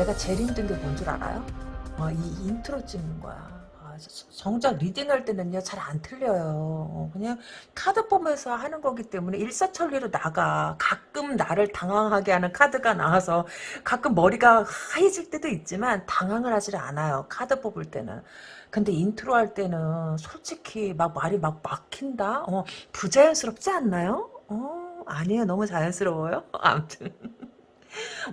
내가 제일 힘든 게 뭔 줄 알아요? 어, 이 인트로 찍는 거야. 아, 정작 reading할 때는요 잘 안 틀려요. 어, 그냥 카드 보면서 하는 거기 때문에 일사천리로 나가. 가끔 나를 당황하게 하는 카드가 나와서 가끔 머리가 하얘질 때도 있지만 당황을 하질 않아요. 카드 뽑을 때는. 근데 인트로 할 때는 솔직히 막 말이 막 막힌다? 어, 부자연스럽지 않나요? 어, 아니에요. 너무 자연스러워요. 아무튼.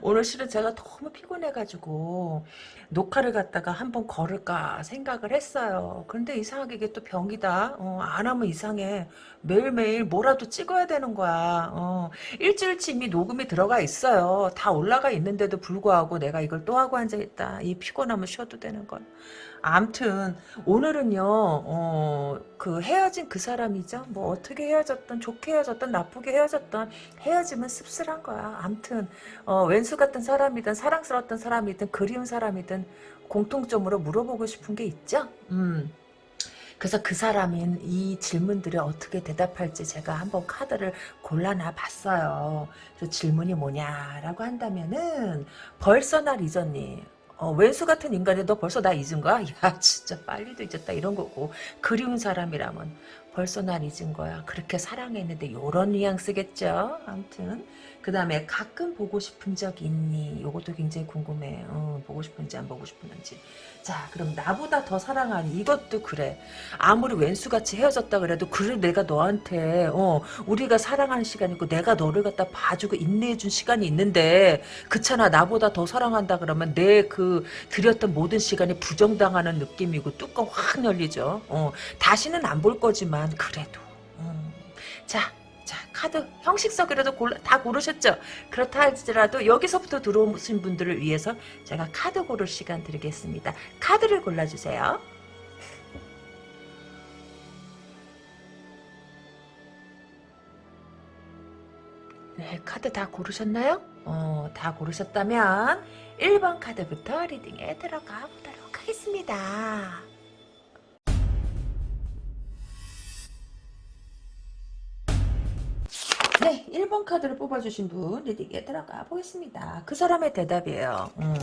오늘 실은 제가 너무 피곤해가지고 녹화를 갖다가 한번 걸을까 생각을 했어요. 그런데 이상하게 이게 또 병이다. 어, 안 하면 이상해. 매일매일 뭐라도 찍어야 되는 거야. 어, 일주일치 이미 녹음이 들어가 있어요. 다 올라가 있는데도 불구하고 내가 이걸 또 하고 앉아있다. 이 피곤하면 쉬어도 되는 건. 암튼 오늘은요 어, 그 헤어진 그 사람이죠 뭐 어떻게 헤어졌던 좋게 헤어졌던 나쁘게 헤어졌던 헤어지면 씁쓸한 거야 암튼 어, 왼수 같은 사람이든 사랑스러웠던 사람이든 그리운 사람이든 공통점으로 물어보고 싶은 게 있죠 음. 그래서 그 사람인 이 질문들을 어떻게 대답할지 제가 한번 카드를 골라놔 봤어요. 질문이 뭐냐라고 한다면은 벌써 날 잊었니? 어, 왼수 같은 인간이 너 벌써 나 잊은 거야? 야 진짜 빨리도 잊었다 이런 거고 그리운 사람이라면 벌써 날 잊은 거야. 그렇게 사랑했는데 요런 뉘앙스겠죠. 아무튼 그 다음에 가끔 보고 싶은 적 있니? 요것도 굉장히 궁금해. 어, 보고 싶은지 안 보고 싶은지. 자 그럼 나보다 더 사랑하니 이것도 그래. 아무리 왼수같이 헤어졌다 그래도 그래 내가 너한테 어 우리가 사랑하는 시간이고 내가 너를 갖다 봐주고 인내해준 시간이 있는데 그렇잖아 나보다 더 사랑한다 그러면 내그 드렸던 모든 시간이 부정당하는 느낌이고 뚜껑 확 열리죠. 어 다시는 안 볼 거지만 그래도. 음. 자 자, 카드 형식석이라도 골라, 다 고르셨죠? 그렇다 할지라도 여기서부터 들어오신 분들을 위해서 제가 카드 고를 시간 드리겠습니다. 카드를 골라주세요. 네, 카드 다 고르셨나요? 어, 다 고르셨다면 1번 카드부터 리딩에 들어가 보도록 하겠습니다. 네, 1번 카드를 뽑아주신 분 리딩에 들어가 보겠습니다. 그 사람의 대답이에요. 음,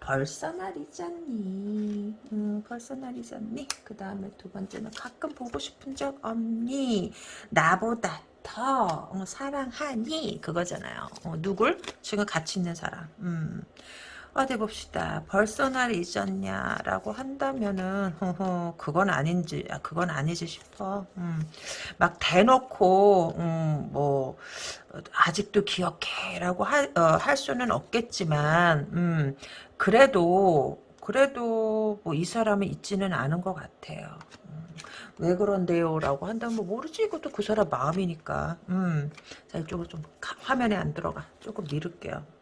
벌써 날 잊었니? 음, 벌써 날 잊었니? 그 다음에 두 번째는 가끔 보고 싶은 적 없니? 나보다 더 어, 사랑하니? 그거잖아요. 어, 누굴? 지금 같이 있는 사람. 음. 어디 봅시다. 벌써 날 잊었냐라고 한다면은 허허, 그건 아닌지 아, 그건 아니지 싶어. 음, 막 대놓고 음, 뭐 아직도 기억해라고 할, 어, 할 수는 없겠지만 음, 그래도 그래도 뭐 이 사람은 잊지는 않은 것 같아요. 음, 왜 그런데요? 라고 한다면 뭐 모르지. 이것도 그 사람 마음이니까. 음. 자, 이쪽으로 좀 화면에 안 들어가. 조금 미룰게요.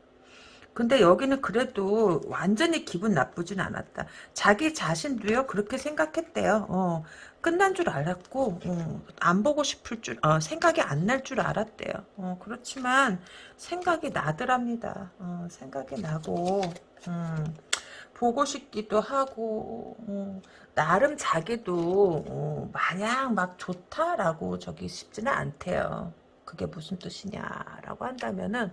근데 여기는 그래도 완전히 기분 나쁘진 않았다. 자기 자신도요 그렇게 생각했대요. 어, 끝난 줄 알았고 어, 안 보고 싶을 줄 어, 생각이 안 날 줄 알았대요. 어, 그렇지만 생각이 나더랍니다. 어, 생각이 나고 음, 보고 싶기도 하고 어, 나름 자기도 어, 마냥 막 좋다라고 저기 싶지는 않대요. 그게 무슨 뜻이냐라고 한다면은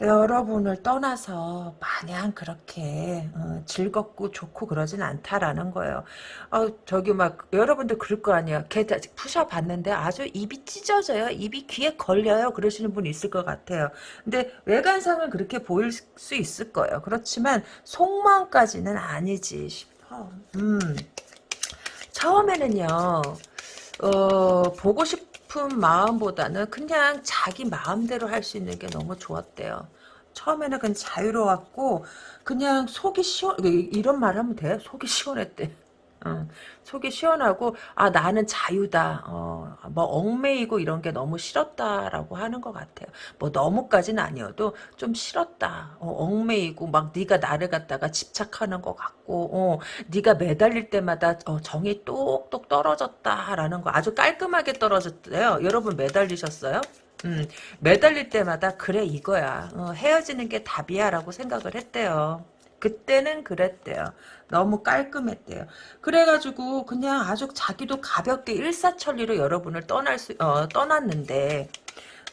여러분을 떠나서 마냥 그렇게 어, 즐겁고 좋고 그러진 않다라는 거예요. 어, 저기 막 여러분들 그럴 거 아니야. 걔 푸셔 봤는데 아주 입이 찢어져요. 입이 귀에 걸려요. 그러시는 분 있을 것 같아요. 근데 외관상은 그렇게 보일 수 있을 거예요. 그렇지만 속마음까지는 아니지 싶어. 음. 처음에는요. 어, 보고 싶 싶은 마음보다는 그냥 자기 마음대로 할 수 있는 게 너무 좋았대요. 처음에는 그냥 자유로웠고 그냥 속이 시원 이런 말 하면 돼? 속이 시원했대. 어, 속이 시원하고 아 나는 자유다. 어, 뭐 얽매이고 이런 게 너무 싫었다라고 하는 것 같아요. 뭐 너무까지는 아니어도 좀 싫었다. 어, 얽매이고 막 네가 나를 갖다가 집착하는 것 같고 어, 네가 매달릴 때마다 어, 정이 똑똑 떨어졌다라는 거 아주 깔끔하게 떨어졌대요. 여러분 매달리셨어요? 음, 매달릴 때마다 그래 이거야. 어, 헤어지는 게 답이야 라고 생각을 했대요 그때는 그랬대요. 너무 깔끔했대요. 그래가지고 그냥 아주 자기도 가볍게 일사천리로 여러분을 떠날 수 어, 떠났는데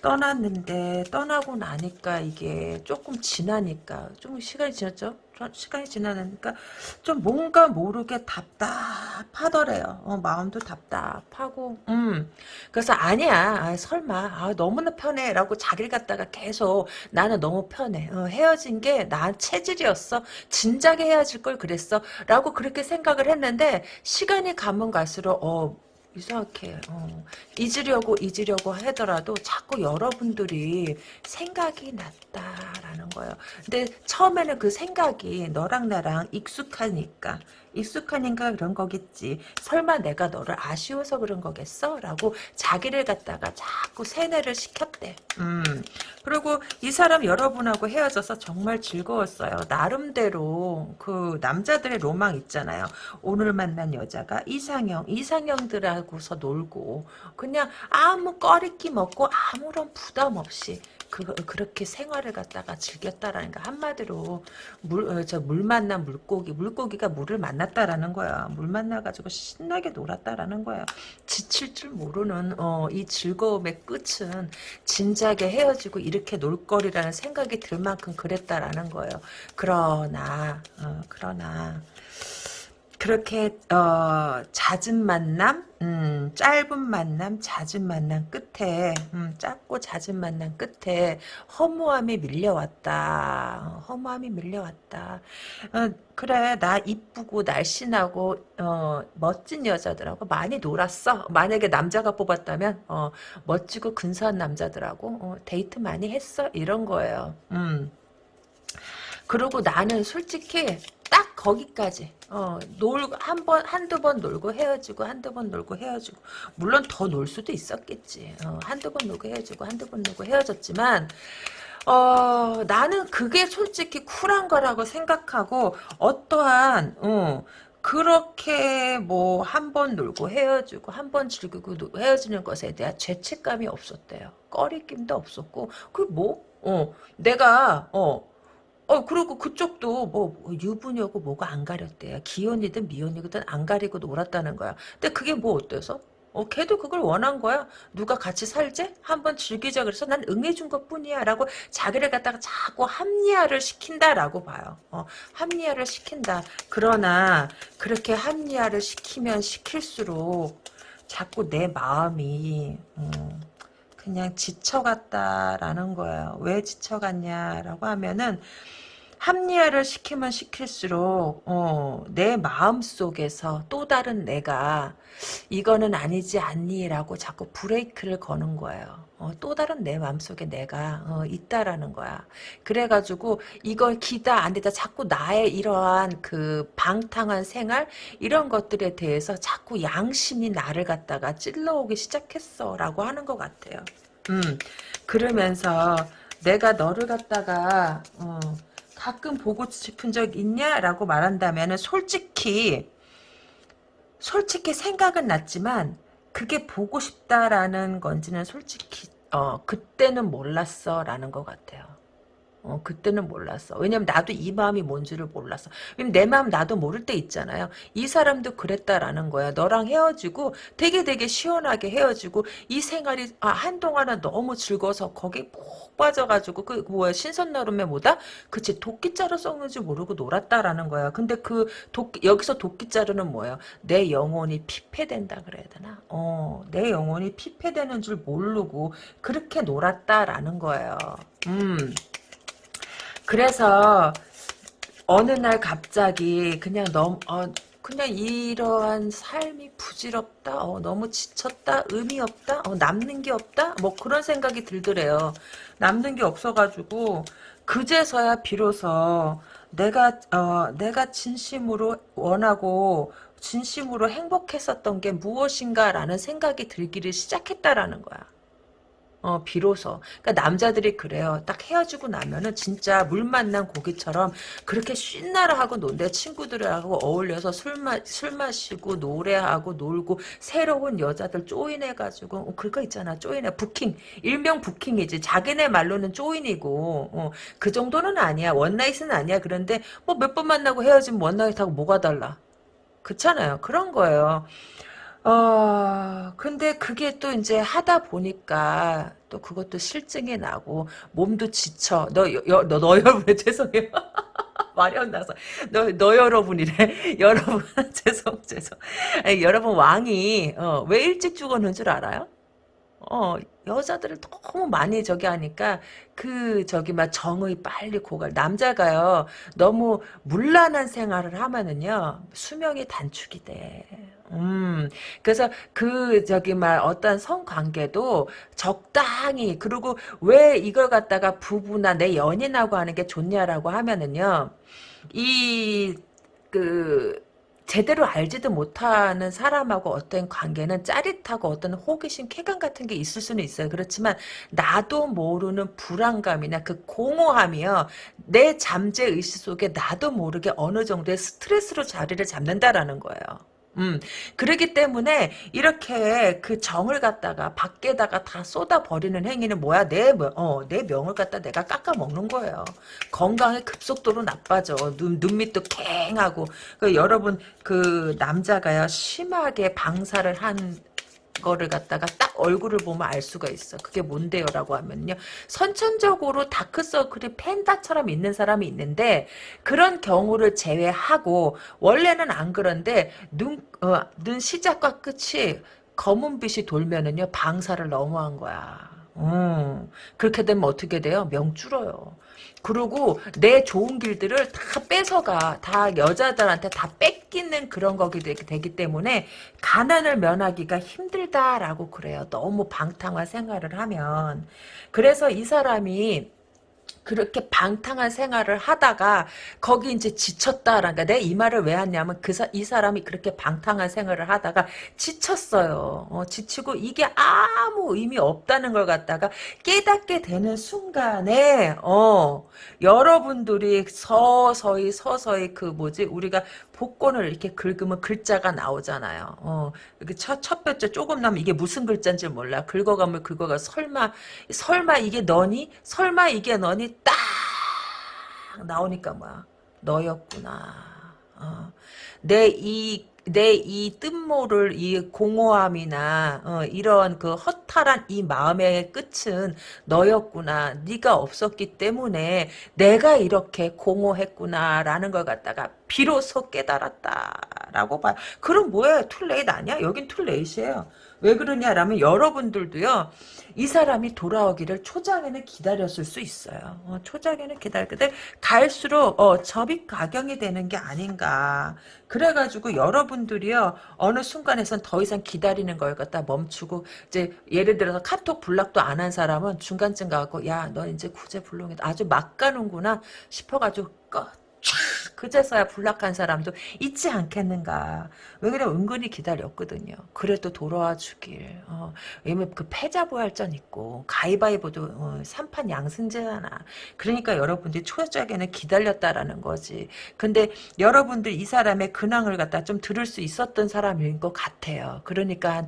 떠났는데 떠나고 나니까 이게 조금 지나니까 좀 시간이 지났죠? 시간이 지나니까 좀 뭔가 모르게 답답하더래요. 어, 마음도 답답하고, 음. 그래서 아니야, 아, 설마, 아, 너무나 편해라고 자기를 갖다가 계속 나는 너무 편해. 어, 헤어진 게 나 체질이었어. 진작에 헤어질 걸 그랬어. 라고 그렇게 생각을 했는데 시간이 가면 갈수록 어. 이상하게 어, 잊으려고 잊으려고 하더라도 자꾸 여러분들이 생각이 났다라는 거예요. 근데 처음에는 그 생각이 너랑 나랑 익숙하니까 익숙하니까 그런 거겠지. 설마 내가 너를 아쉬워서 그런 거겠어? 라고 자기를 갖다가 자꾸 세뇌를 시켰대. 음. 그리고 이 사람 여러분하고 헤어져서 정말 즐거웠어요. 나름대로 그 남자들의 로망 있잖아요. 오늘 만난 여자가 이상형, 이상형들하고서 놀고 그냥 아무 꺼리낌 없고 아무런 부담 없이 그, 그렇게 생활을 갖다가 즐겼다라는 거 한마디로 물, 어, 저물 만난 물고기 물고기가 물을 만났다라는 거야. 물 만나가지고 신나게 놀았다라는 거야. 지칠 줄 모르는 어, 이 즐거움의 끝은 진작에 헤어지고 이렇게 놀 거리라는 생각이 들 만큼 그랬다라는 거예요. 그러나 어, 그러나 그렇게 어, 잦은 만남, 음, 짧은 만남, 잦은 만남 끝에 음, 짧고 잦은 만남 끝에 허무함이 밀려왔다. 허무함이 밀려왔다. 어, 그래 나 이쁘고 날씬하고 어, 멋진 여자들하고 많이 놀았어. 만약에 남자가 뽑았다면 어, 멋지고 근사한 남자들하고 어, 데이트 많이 했어. 이런 거예요. 음. 그리고 나는 솔직히 딱 거기까지 어, 놀고 한 번 한두 번 놀고 헤어지고 한두 번 놀고 헤어지고 물론 더 놀 수도 있었겠지 어, 한두 번 놀고 헤어지고 한두 번 놀고 헤어졌지만 어, 나는 그게 솔직히 쿨한 거라고 생각하고 어떠한 어, 그렇게 뭐 한 번 놀고 헤어지고 한 번 즐기고 헤어지는 것에 대한 죄책감이 없었대요. 꺼리낌도 없었고 그 뭐? 어, 내가 어 어, 그리고 그쪽도 뭐, 유부녀고 뭐가 안 가렸대요. 기혼이든 미혼이든 안 가리고 놀았다는 거야. 근데 그게 뭐 어때서? 어, 걔도 그걸 원한 거야. 누가 같이 살지? 한번 즐기자. 그래서 난 응해준 것 뿐이야. 라고 자기를 갖다가 자꾸 합리화를 시킨다라고 봐요. 어, 합리화를 시킨다. 그러나, 그렇게 합리화를 시키면 시킬수록 자꾸 내 마음이, 음, 그냥 지쳐갔다라는 거예요. 왜 지쳐갔냐라고 하면은, 합리화를 시키면 시킬수록 어, 내 마음속에서 또 다른 내가 이거는 아니지 않니 라고 자꾸 브레이크를 거는 거예요. 어, 또 다른 내 마음속에 내가 어, 있다라는 거야. 그래가지고 이걸 기다 안 되다 자꾸 나의 이러한 그 방탕한 생활 이런 것들에 대해서 자꾸 양심이 나를 갖다가 찔러오기 시작했어 라고 하는 것 같아요. 음 그러면서 내가 너를 갖다가 어, 가끔 보고 싶은 적 있냐라고 말한다면 솔직히 솔직히 생각은 났지만 그게 보고 싶다라는 건지는 솔직히 어 그때는 몰랐어라는 것 같아요. 어, 그때는 몰랐어. 왜냐면 나도 이 마음이 뭔지를 몰랐어. 내 마음 나도 모를 때 있잖아요. 이 사람도 그랬다라는 거야. 너랑 헤어지고 되게 되게 시원하게 헤어지고 이 생활이 아, 한동안은 너무 즐거워서 거기 푹 빠져가지고 그 뭐야 신선나름에 뭐다? 그치 도끼자루 썩는지 모르고 놀았다라는 거야. 근데 그 도끼 여기서 도끼자루는 뭐예요? 내 영혼이 피폐된다 그래야 되나? 어, 내 영혼이 피폐되는 줄 모르고 그렇게 놀았다라는 거예요. 음. 그래서 어느 날 갑자기 그냥 너무 어, 그냥 이러한 삶이 부질없다 어, 너무 지쳤다 의미 없다 어, 남는 게 없다? 뭐 그런 생각이 들더래요. 남는 게 없어가지고 그제서야 비로소 내가 어, 내가 진심으로 원하고 진심으로 행복했었던 게 무엇인가라는 생각이 들기를 시작했다라는 거야 어, 비로소. 그러니까 남자들이 그래요. 딱 헤어지고 나면은 진짜 물 만난 고기처럼 그렇게 쉰나라 하고 논대 친구들하고 어울려서 술, 마, 술 마시고 노래하고 놀고 새로운 여자들 쪼인해가지고 어, 그거 있잖아. 쪼인해. 부킹. 일명 부킹이지. 자기네 말로는 쪼인이고 어, 그 정도는 아니야. 원나잇은 아니야. 그런데 뭐 몇 번 만나고 헤어지면 원나잇하고 뭐가 달라. 그렇잖아요. 그런 거예요. 어, 근데 그게 또 이제 하다 보니까 또 그것도 실증이 나고 몸도 지쳐. 너, 여, 너, 너 여러분 죄송해요. 말이 안 나서 너, 너 여러분이래 여러분 죄송 죄송 아니, 여러분 왕이 어, 왜 일찍 죽었는 줄 알아요? 어 여자들을 너무 많이 저기 하니까 그 저기 막 정의 빨리 고갈 남자가요 너무 물란한 생활을 하면은요 수명이 단축이 돼. 음, 그래서 그 저기 말 어떤 성관계도 적당히 그리고 왜 이걸 갖다가 부부나 내 연인하고 하는 게 좋냐라고 하면은요 이 그 제대로 알지도 못하는 사람하고 어떤 관계는 짜릿하고 어떤 호기심, 쾌감 같은 게 있을 수는 있어요. 그렇지만 나도 모르는 불안감이나 그 공허함이요. 내 잠재 의식 속에 나도 모르게 어느 정도의 스트레스로 자리를 잡는다라는 거예요. 음, 그러기 때문에 이렇게 그 정을 갖다가 밖에다가 다 쏟아버리는 행위는 뭐야? 내, 뭐, 어, 내 명을 갖다 내가 깎아먹는 거예요. 건강에 급속도로 나빠져. 눈, 눈밑도 캥하고. 그 여러분, 그 남자가요, 심하게 방사를 한 거를 갖다가 딱 얼굴을 보면 알 수가 있어. 그게 뭔데요? 라고 하면요. 선천적으로 다크서클이 펜다처럼 있는 사람이 있는데 그런 경우를 제외하고 원래는 안 그런데 눈, 어, 눈 시작과 끝이 검은 빛이 돌면은요. 방사를 너무한 거야. 음, 그렇게 되면 어떻게 돼요? 명 줄어요. 그리고 내 좋은 길들을 다 뺏어가. 다 여자들한테 다 뺏기는 그런 거기 되기 때문에 가난을 면하기가 힘들다라고 그래요. 너무 방탕한 생활을 하면. 그래서 이 사람이 그렇게 방탕한 생활을 하다가 거기 이제 지쳤다라는 가 내가 이 말을 왜 하냐면 그이 사람이 그렇게 방탕한 생활을 하다가 지쳤어요. 어, 지치고 이게 아무 의미 없다는 걸 갖다가 깨닫게 되는 순간에 어 여러분들이 서서히 서서히 그 뭐지 우리가 복권을 이렇게 긁으면 글자가 나오잖아요. 어, 이렇게 첫, 첫 번째 조금 나면 이게 무슨 글자인지 몰라. 긁어가면 긁어가 설마, 설마 이게 너니? 설마 이게 너니? 딱 나오니까 뭐야. 너였구나. 어. 내이 내 이 끝모를 이 공허함이나 어, 이런 그 허탈한 이 마음의 끝은 너였구나. 네가 없었기 때문에 내가 이렇게 공허했구나라는 걸 갖다가 비로소 깨달았다라고 봐요. 그럼 뭐야? too late 아니야? 여긴 too late이에요. 왜 그러냐라면 여러분들도요. 이 사람이 돌아오기를 초장에는 기다렸을 수 있어요. 어, 초장에는 기다렸는데 갈수록 어, 접이 가경이 되는 게 아닌가. 그래가지고 여러분들이요 어느 순간에선 더 이상 기다리는 걸 갖다 멈추고 이제 예를 들어서 카톡 불락도 안 한 사람은 중간쯤 가고 야 너 이제 구제 불능이다 아주 막 가는구나 싶어가지고 꺼 그제서야 불락한 사람도 있지 않겠는가. 왜 그래 은근히 기다렸거든요. 그래도 돌아와 주길. 어, 왜냐면 그 패자부활전 있고 가위바위보도 어, 3판 양승제잖아. 그러니까 여러분들이 초적에는 기다렸다라는 거지. 근데 여러분들 이 사람의 근황을 갖다 좀 들을 수 있었던 사람인 것 같아요. 그러니까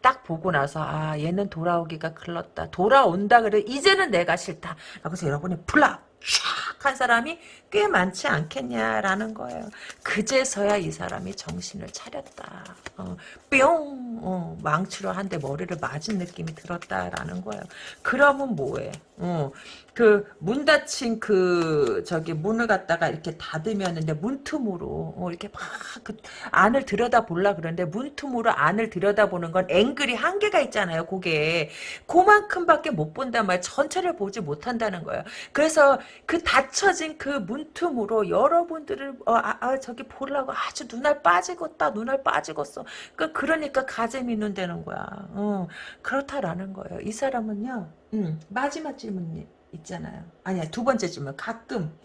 딱 보고 나서 아 얘는 돌아오기가 글렀다. 돌아온다 그래 이제는 내가 싫다. 그래서 여러분이 불락 샥한 사람이 꽤 많지 않겠냐라는 거예요. 그제서야 이 사람이 정신을 차렸다. 어, 뿅! 어, 망치로 한 대 머리를 맞은 느낌이 들었다라는 거예요. 그러면 뭐해? 어, 그 문 닫힌 그 저기 문을 갖다가 이렇게 닫으면 이제 문틈으로 어, 이렇게 막 그 안을 들여다 보려 그러는데 문틈으로 안을 들여다 보는 건 앵글이 한계가 있잖아요. 그게 그만큼밖에 못 본단 말이에요. 전체를 보지 못한다는 거예요. 그래서 그 닫혀진 그 문틈으로 여러분들을 어, 아, 아, 저기 보려고 아주 눈알 빠지겠다 눈알 빠지겠어. 그 그러니까 가재미 눈되는 거야. 어, 그렇다라는 거예요. 이 사람은요. 음, 마지막 질문 있잖아요. 아니야 두 번째 질문 가끔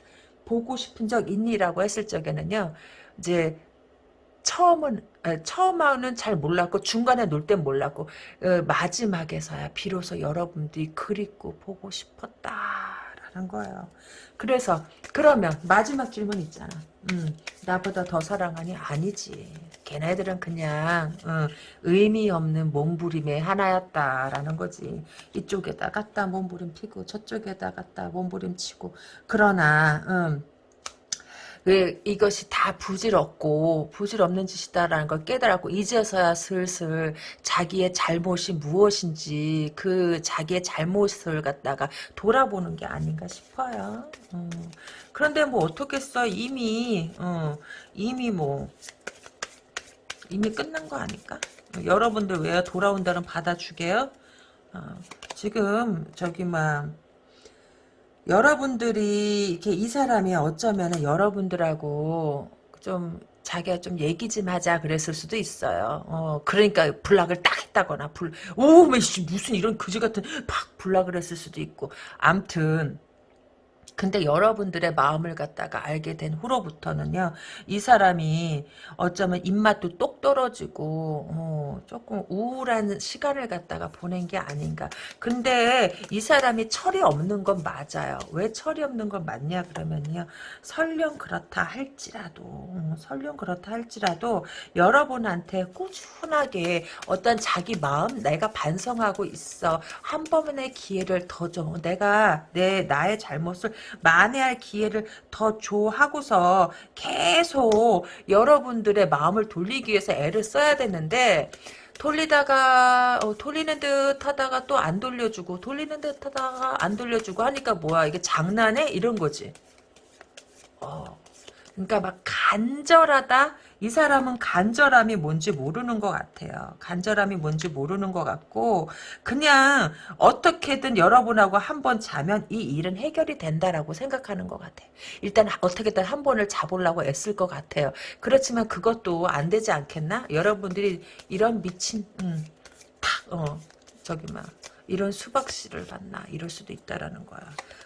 보고 싶은 적 있니라고 했을 적에는요. 이제 처음은 처음에는 잘 몰랐고 중간에 놀 땐 몰랐고 어, 마지막에서야 비로소 여러분들이 그립고 보고 싶었다 라는 거예요. 그래서 그러면 마지막 질문 있잖아. 음, 나보다 더 사랑하니 아니지. 걔네들은 그냥 어, 의미 없는 몸부림의 하나였다라는 거지. 이쪽에다 갖다 몸부림 피고 저쪽에다 갖다 몸부림 치고 그러나 음, 왜 이것이 다 부질없고 부질없는 짓이다라는 걸 깨달았고 이제서야 슬슬 자기의 잘못이 무엇인지 그 자기의 잘못을 갖다가 돌아보는 게 아닌가 싶어요. 음. 그런데 뭐 어떻겠어 이미 어, 이미 뭐 이미 끝난 거 아닐까? 여러분들 왜 돌아온다는 받아주게요? 어, 지금 저기 막 여러분들이 이렇게 이 사람이 어쩌면은 여러분들하고 좀 자기가 좀 얘기 좀 하자 그랬을 수도 있어요. 어, 그러니까 불락을 딱 했다거나 불, 오, 메씨 무슨 이런 그지 같은 팍 불락을 했을 수도 있고. 암튼 근데 여러분들의 마음을 갖다가 알게 된 후로부터는요, 이 사람이 어쩌면 입맛도 똑 떨어지고, 어, 조금 우울한 시간을 갖다가 보낸 게 아닌가. 근데 이 사람이 철이 없는 건 맞아요. 왜 철이 없는 건 맞냐, 그러면요, 설령 그렇다 할지라도, 어, 설령 그렇다 할지라도, 여러분한테 꾸준하게 어떤 자기 마음, 내가 반성하고 있어. 한 번의 기회를 더 줘. 내가 내, 나의 잘못을 만회할 기회를 더 줘 하고서 계속 여러분들의 마음을 돌리기 위해서 애를 써야 되는데 돌리다가 어, 돌리는 듯 하다가 또 안 돌려주고 돌리는 듯 하다가 안 돌려주고 하니까 뭐야 이게 장난해? 이런 거지. 어. 그러니까 막 간절하다 이 사람은 간절함이 뭔지 모르는 것 같아요. 간절함이 뭔지 모르는 것 같고 그냥 어떻게든 여러분하고 한 번 자면 이 일은 해결이 된다라고 생각하는 것 같아요. 일단 어떻게든 한 번을 자보려고 애쓸 것 같아요. 그렇지만 그것도 안 되지 않겠나? 여러분들이 이런 미친 음, 탁 어, 저기 막 이런 수박씨를 받나 이럴 수도 있다라는 거야.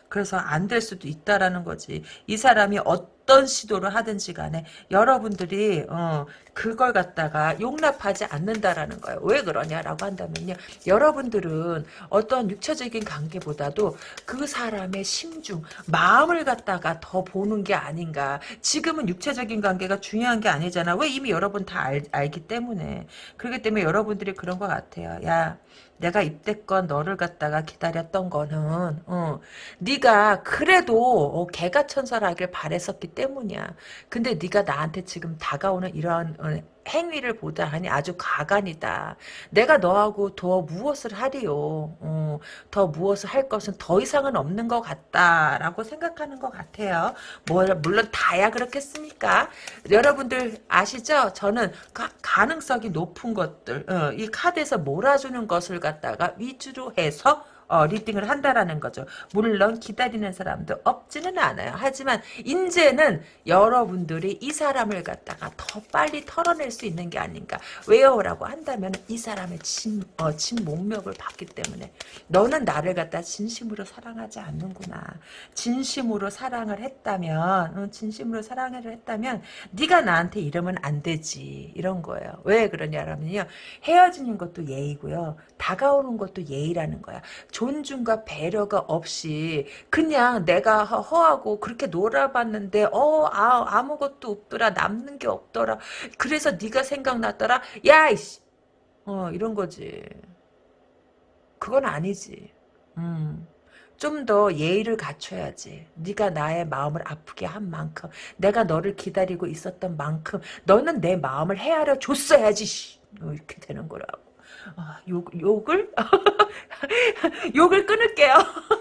그래서 안 될 수도 있다라는 거지. 이 사람이 어 떤 시도를 하든지 간에 여러분들이 어, 그걸 갖다가 용납하지 않는다라는 거예요. 왜 그러냐라고 한다면요. 여러분들은 어떤 육체적인 관계보다도 그 사람의 심중, 마음을 갖다가 더 보는 게 아닌가. 지금은 육체적인 관계가 중요한 게 아니잖아. 왜 이미 여러분 다 알, 알기 때문에. 그렇기 때문에 여러분들이 그런 것 같아요. 야, 내가 입대권 너를 갖다가 기다렸던 거는 어, 네가 그래도 어, 개가천선하길 바랬었기 때문이야. 근데 네가 나한테 지금 다가오는 이런 어, 행위를 보다 하니 아주 가관이다. 내가 너하고 더 무엇을 하리요. 어, 더 무엇을 할 것은 더 이상은 없는 것 같다라고 생각하는 것 같아요. 뭐, 물론 다야 그렇겠습니까? 여러분들 아시죠? 저는 가, 능성이 높은 것들 어, 이 카드에서 몰아주는 것을 갖다가 위주로 해서 어, 리딩을 한다라는 거죠. 물론 기다리는 사람도 없지는 않아요. 하지만 이제는 여러분들이 이 사람을 갖다가 더 빨리 털어낼 수 있는 게 아닌가. 왜요라고 한다면 이 사람의 진, 어, 진목력을 봤기 때문에 너는 나를 갖다 진심으로 사랑하지 않는구나. 진심으로 사랑을 했다면 어, 진심으로 사랑을 했다면 네가 나한테 이러면 안 되지. 이런 거예요. 왜 그러냐면요. 헤어지는 것도 예의고요. 다가오는 것도 예의라는 거야. 존중과 배려가 없이 그냥 내가 허하고 그렇게 놀아봤는데 어 아, 아무것도 없더라 남는 게 없더라 그래서 네가 생각났더라 야 이씨 어 이런 거지 그건 아니지 음. 좀더 예의를 갖춰야지. 네가 나의 마음을 아프게 한 만큼 내가 너를 기다리고 있었던 만큼 너는 내 마음을 헤아려 줬어야지. 어, 이렇게 되는 거라고. 아, 욕, 욕을? 욕을 끊을게요.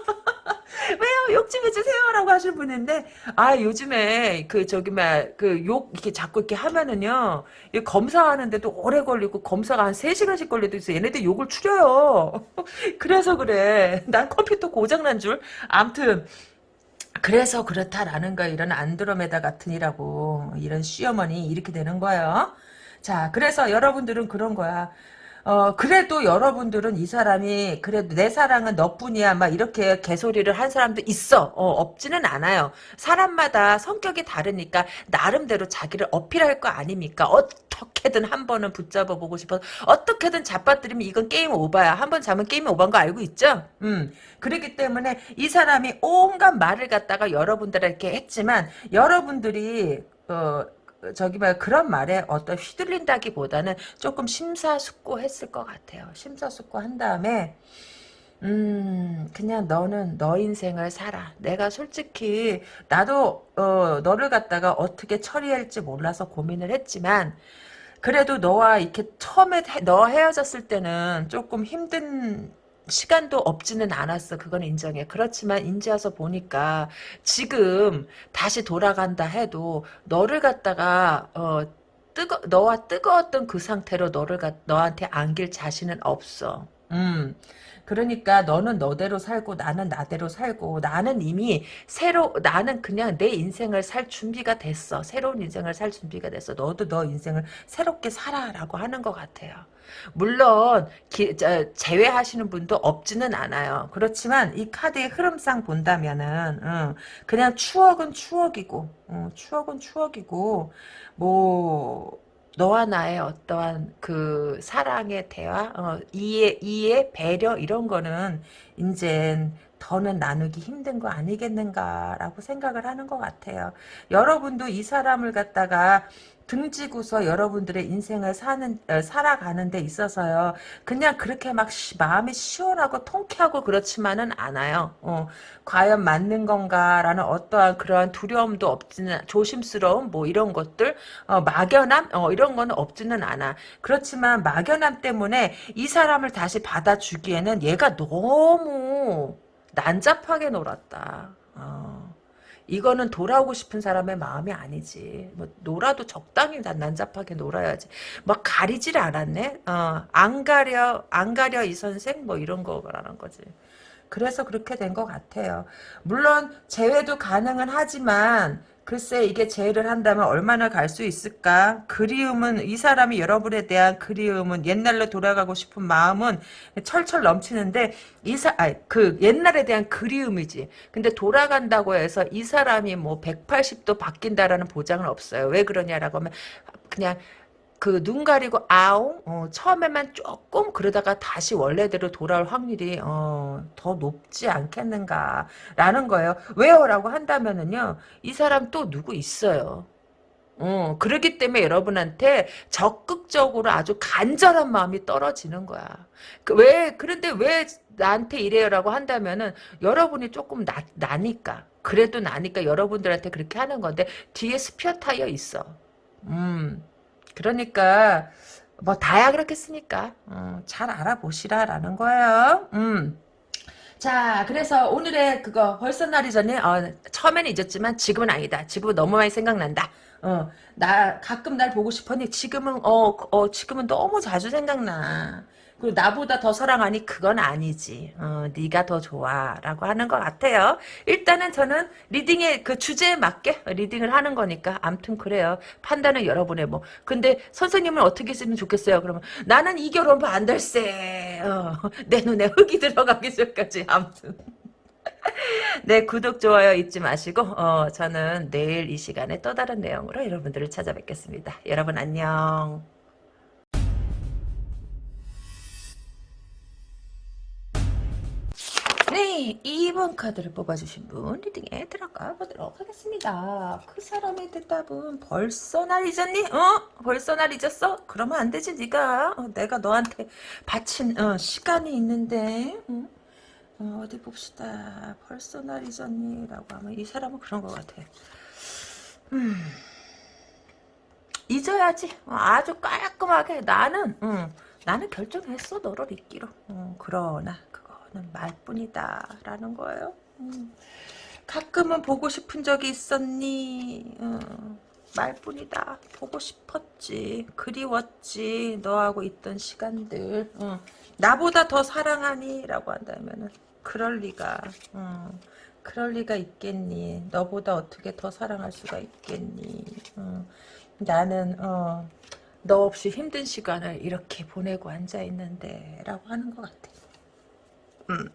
왜요? 욕 좀 해주세요. 라고 하실 분인데, 아, 요즘에, 그, 저기, 막, 그, 욕, 이렇게 자꾸 이렇게 하면은요, 검사하는데도 오래 걸리고, 검사가 한 3시간씩 걸려도 있어. 얘네들 욕을 추려요. 그래서 그래. 난 컴퓨터 고장난 줄. 암튼, 그래서 그렇다라는 거 이런 안드로메다 같은이라고, 이런 시어머니, 이렇게 되는 거예요. 자, 그래서 여러분들은 그런 거야. 어, 그래도 여러분들은 이 사람이, 그래도 내 사랑은 너뿐이야, 막 이렇게 개소리를 한 사람도 있어. 어, 없지는 않아요. 사람마다 성격이 다르니까, 나름대로 자기를 어필할 거 아닙니까? 어떻게든 한 번은 붙잡아 보고 싶어서, 어떻게든 잡아뜨리면 이건 게임 오바야. 한 번 잡으면 게임 오바인 거 알고 있죠? 음. 그렇기 때문에 이 사람이 온갖 말을 갖다가 여러분들에게 했지만, 여러분들이, 어, 저기 말 그런 말에 어떤 휘둘린다기보다는 조금 심사숙고했을 것 같아요. 심사숙고한 다음에 음, 그냥 너는 너 인생을 살아. 내가 솔직히, 나도, 어, 너를 갖다가 어떻게 처리할지 몰라서 고민을 했지만, 그래도 너와 이렇게 처음에 해- 너 헤어졌을 때는 조금 힘든 시간도 없지는 않았어. 그건 인정해. 그렇지만 인제 와서 보니까 지금 다시 돌아간다 해도 너를 갖다가 어 뜨거 너와 뜨거웠던 그 상태로 너를 갖 너한테 안길 자신은 없어. 음. 그러니까 너는 너대로 살고 나는 나대로 살고 나는 이미 새로 나는 그냥 내 인생을 살 준비가 됐어. 새로운 인생을 살 준비가 됐어. 너도 너 인생을 새롭게 살아라고 하는 것 같아요. 물론 기, 저, 제외하시는 분도 없지는 않아요. 그렇지만 이 카드의 흐름상 본다면은 응, 그냥 추억은 추억이고 응, 추억은 추억이고 뭐 너와 나의 어떠한 그 사랑의 대화, 어, 이해, 이해, 배려 이런 거는 이젠 더는 나누기 힘든 거 아니겠는가라고 생각을 하는 것 같아요. 여러분도 이 사람을 갖다가 등지고서 여러분들의 인생을 사는 어, 살아가는 데 있어서요. 그냥 그렇게 막 시, 마음이 시원하고 통쾌하고 그렇지만은 않아요. 어, 과연 맞는 건가라는 어떠한 그러한 두려움도 없지는 조심스러움 뭐 이런 것들 어, 막연함 어, 이런 거는 없지는 않아. 그렇지만 막연함 때문에 이 사람을 다시 받아주기에는 얘가 너무 난잡하게 놀았다. 어. 이거는 돌아오고 싶은 사람의 마음이 아니지. 뭐 놀아도 적당히 난 난잡하게 놀아야지. 막 가리질 않았네. 어, 안 가려 안 가려 이 선생 뭐 이런 거라는 거지. 그래서 그렇게 된 것 같아요. 물론 재회도 가능은 하지만 글쎄 이게 재회를 한다면 얼마나 갈 수 있을까? 그리움은 이 사람이 여러분에 대한 그리움은 옛날로 돌아가고 싶은 마음은 철철 넘치는데 이사 아, 그 옛날에 대한 그리움이지. 근데 돌아간다고 해서 이 사람이 뭐 180도 바뀐다라는 보장은 없어요. 왜 그러냐라고 하면 그냥 그 눈 가리고 아웅 어, 처음에만 조금 그러다가 다시 원래대로 돌아올 확률이 어, 더 높지 않겠는가라는 거예요. 왜요라고 한다면은요. 이 사람 또 누구 있어요. 어, 그렇기 때문에 여러분한테 적극적으로 아주 간절한 마음이 떨어지는 거야. 그 왜, 그런데 왜 나한테 이래요라고 한다면은 여러분이 조금 나, 나니까. 그래도 나니까 여러분들한테 그렇게 하는 건데 뒤에 스피어 타이어 있어. 음. 그러니까 뭐 다야 그렇겠으니까 어, 잘 알아보시라라는 거예요. 음. 자, 그래서 오늘의 그거 벌써 날이 전에 어, 처음에는 잊었지만 지금은 아니다. 지금은 너무 많이 생각난다. 어, 나 가끔 날 보고 싶었니? 지금은 어, 어 지금은 너무 자주 생각나. 그리고 나보다 더 사랑하니 그건 아니지. 어, 네가 더 좋아라고 하는 것 같아요. 일단은 저는 리딩의 그 주제에 맞게 리딩을 하는 거니까 암튼 그래요. 판단은 여러분의 뭐. 근데 선생님은 어떻게 쓰면 좋겠어요? 그러면 나는 이 결혼 반댈세. 어, 내 눈에 흙이 들어가기 전까지 암튼. 네, 구독, 좋아요 잊지 마시고, 어, 저는 내일 이 시간에 또 다른 내용으로 여러분들을 찾아뵙겠습니다. 여러분 안녕. 2번 카드를 뽑아주신 분 리딩에 들어가 보도록 하겠습니다. 그 사람의 대답은 벌써 날 잊었니? 어? 벌써 날 잊었어? 그러면 안 되지 네가 어, 내가 너한테 바친 어, 시간이 있는데 응? 어, 디 봅시다. 벌써 날 잊었니? 라고 하면 이 사람은 그런 것 같아. 음, 잊어야지. 어, 아주 깔끔하게 나는 응, 나는 결정했어 너를 잊기로. 어, 그러나 그거는 말뿐이다 라는 거예요. 음, 가끔은 보고 싶은 적이 있었니? 어, 말뿐이다. 보고 싶었지. 그리웠지. 너하고 있던 시간들. 어, 나보다 더 사랑하니? 라고 한다면은 그럴 리가. 어, 그럴 리가 있겠니? 너보다 어떻게 더 사랑할 수가 있겠니? 어, 나는 어, 너 없이 힘든 시간을 이렇게 보내고 앉아 있는데 라고 하는 것 같아. 음,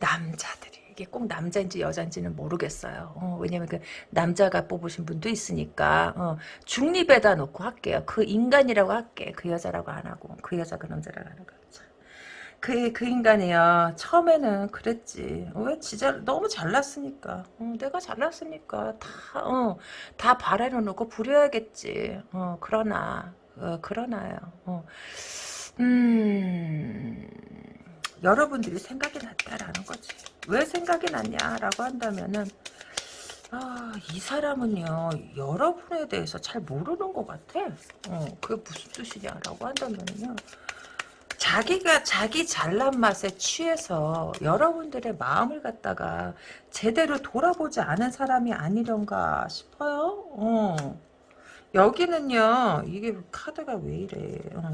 남자들이 이게 꼭 남자인지 여자인지는 모르겠어요. 어, 왜냐면 그 남자가 뽑으신 분도 있으니까 어, 중립에다 놓고 할게요. 그 인간이라고 할게. 그 여자라고 안 하고 그 여자 그 남자라고 안 하고. 그, 그 인간이야. 처음에는 그랬지. 왜 진짜 너무 잘났으니까. 어, 내가 잘났으니까 다, 어, 다 바라놓고 부려야겠지. 어, 그러나, 어, 그러나요. 어. 음, 여러분들이 생각이 났다라는 거지. 왜 생각이 났냐라고 한다면은 아, 이 사람은요, 여러분에 대해서 잘 모르는 것 같아. 어, 그게 무슨 뜻이냐라고 한다면요. 자기가 자기 잘난 맛에 취해서 여러분들의 마음을 갖다가 제대로 돌아보지 않은 사람이 아니던가 싶어요. 어. 여기는요, 이게 카드가 왜 이래. 어.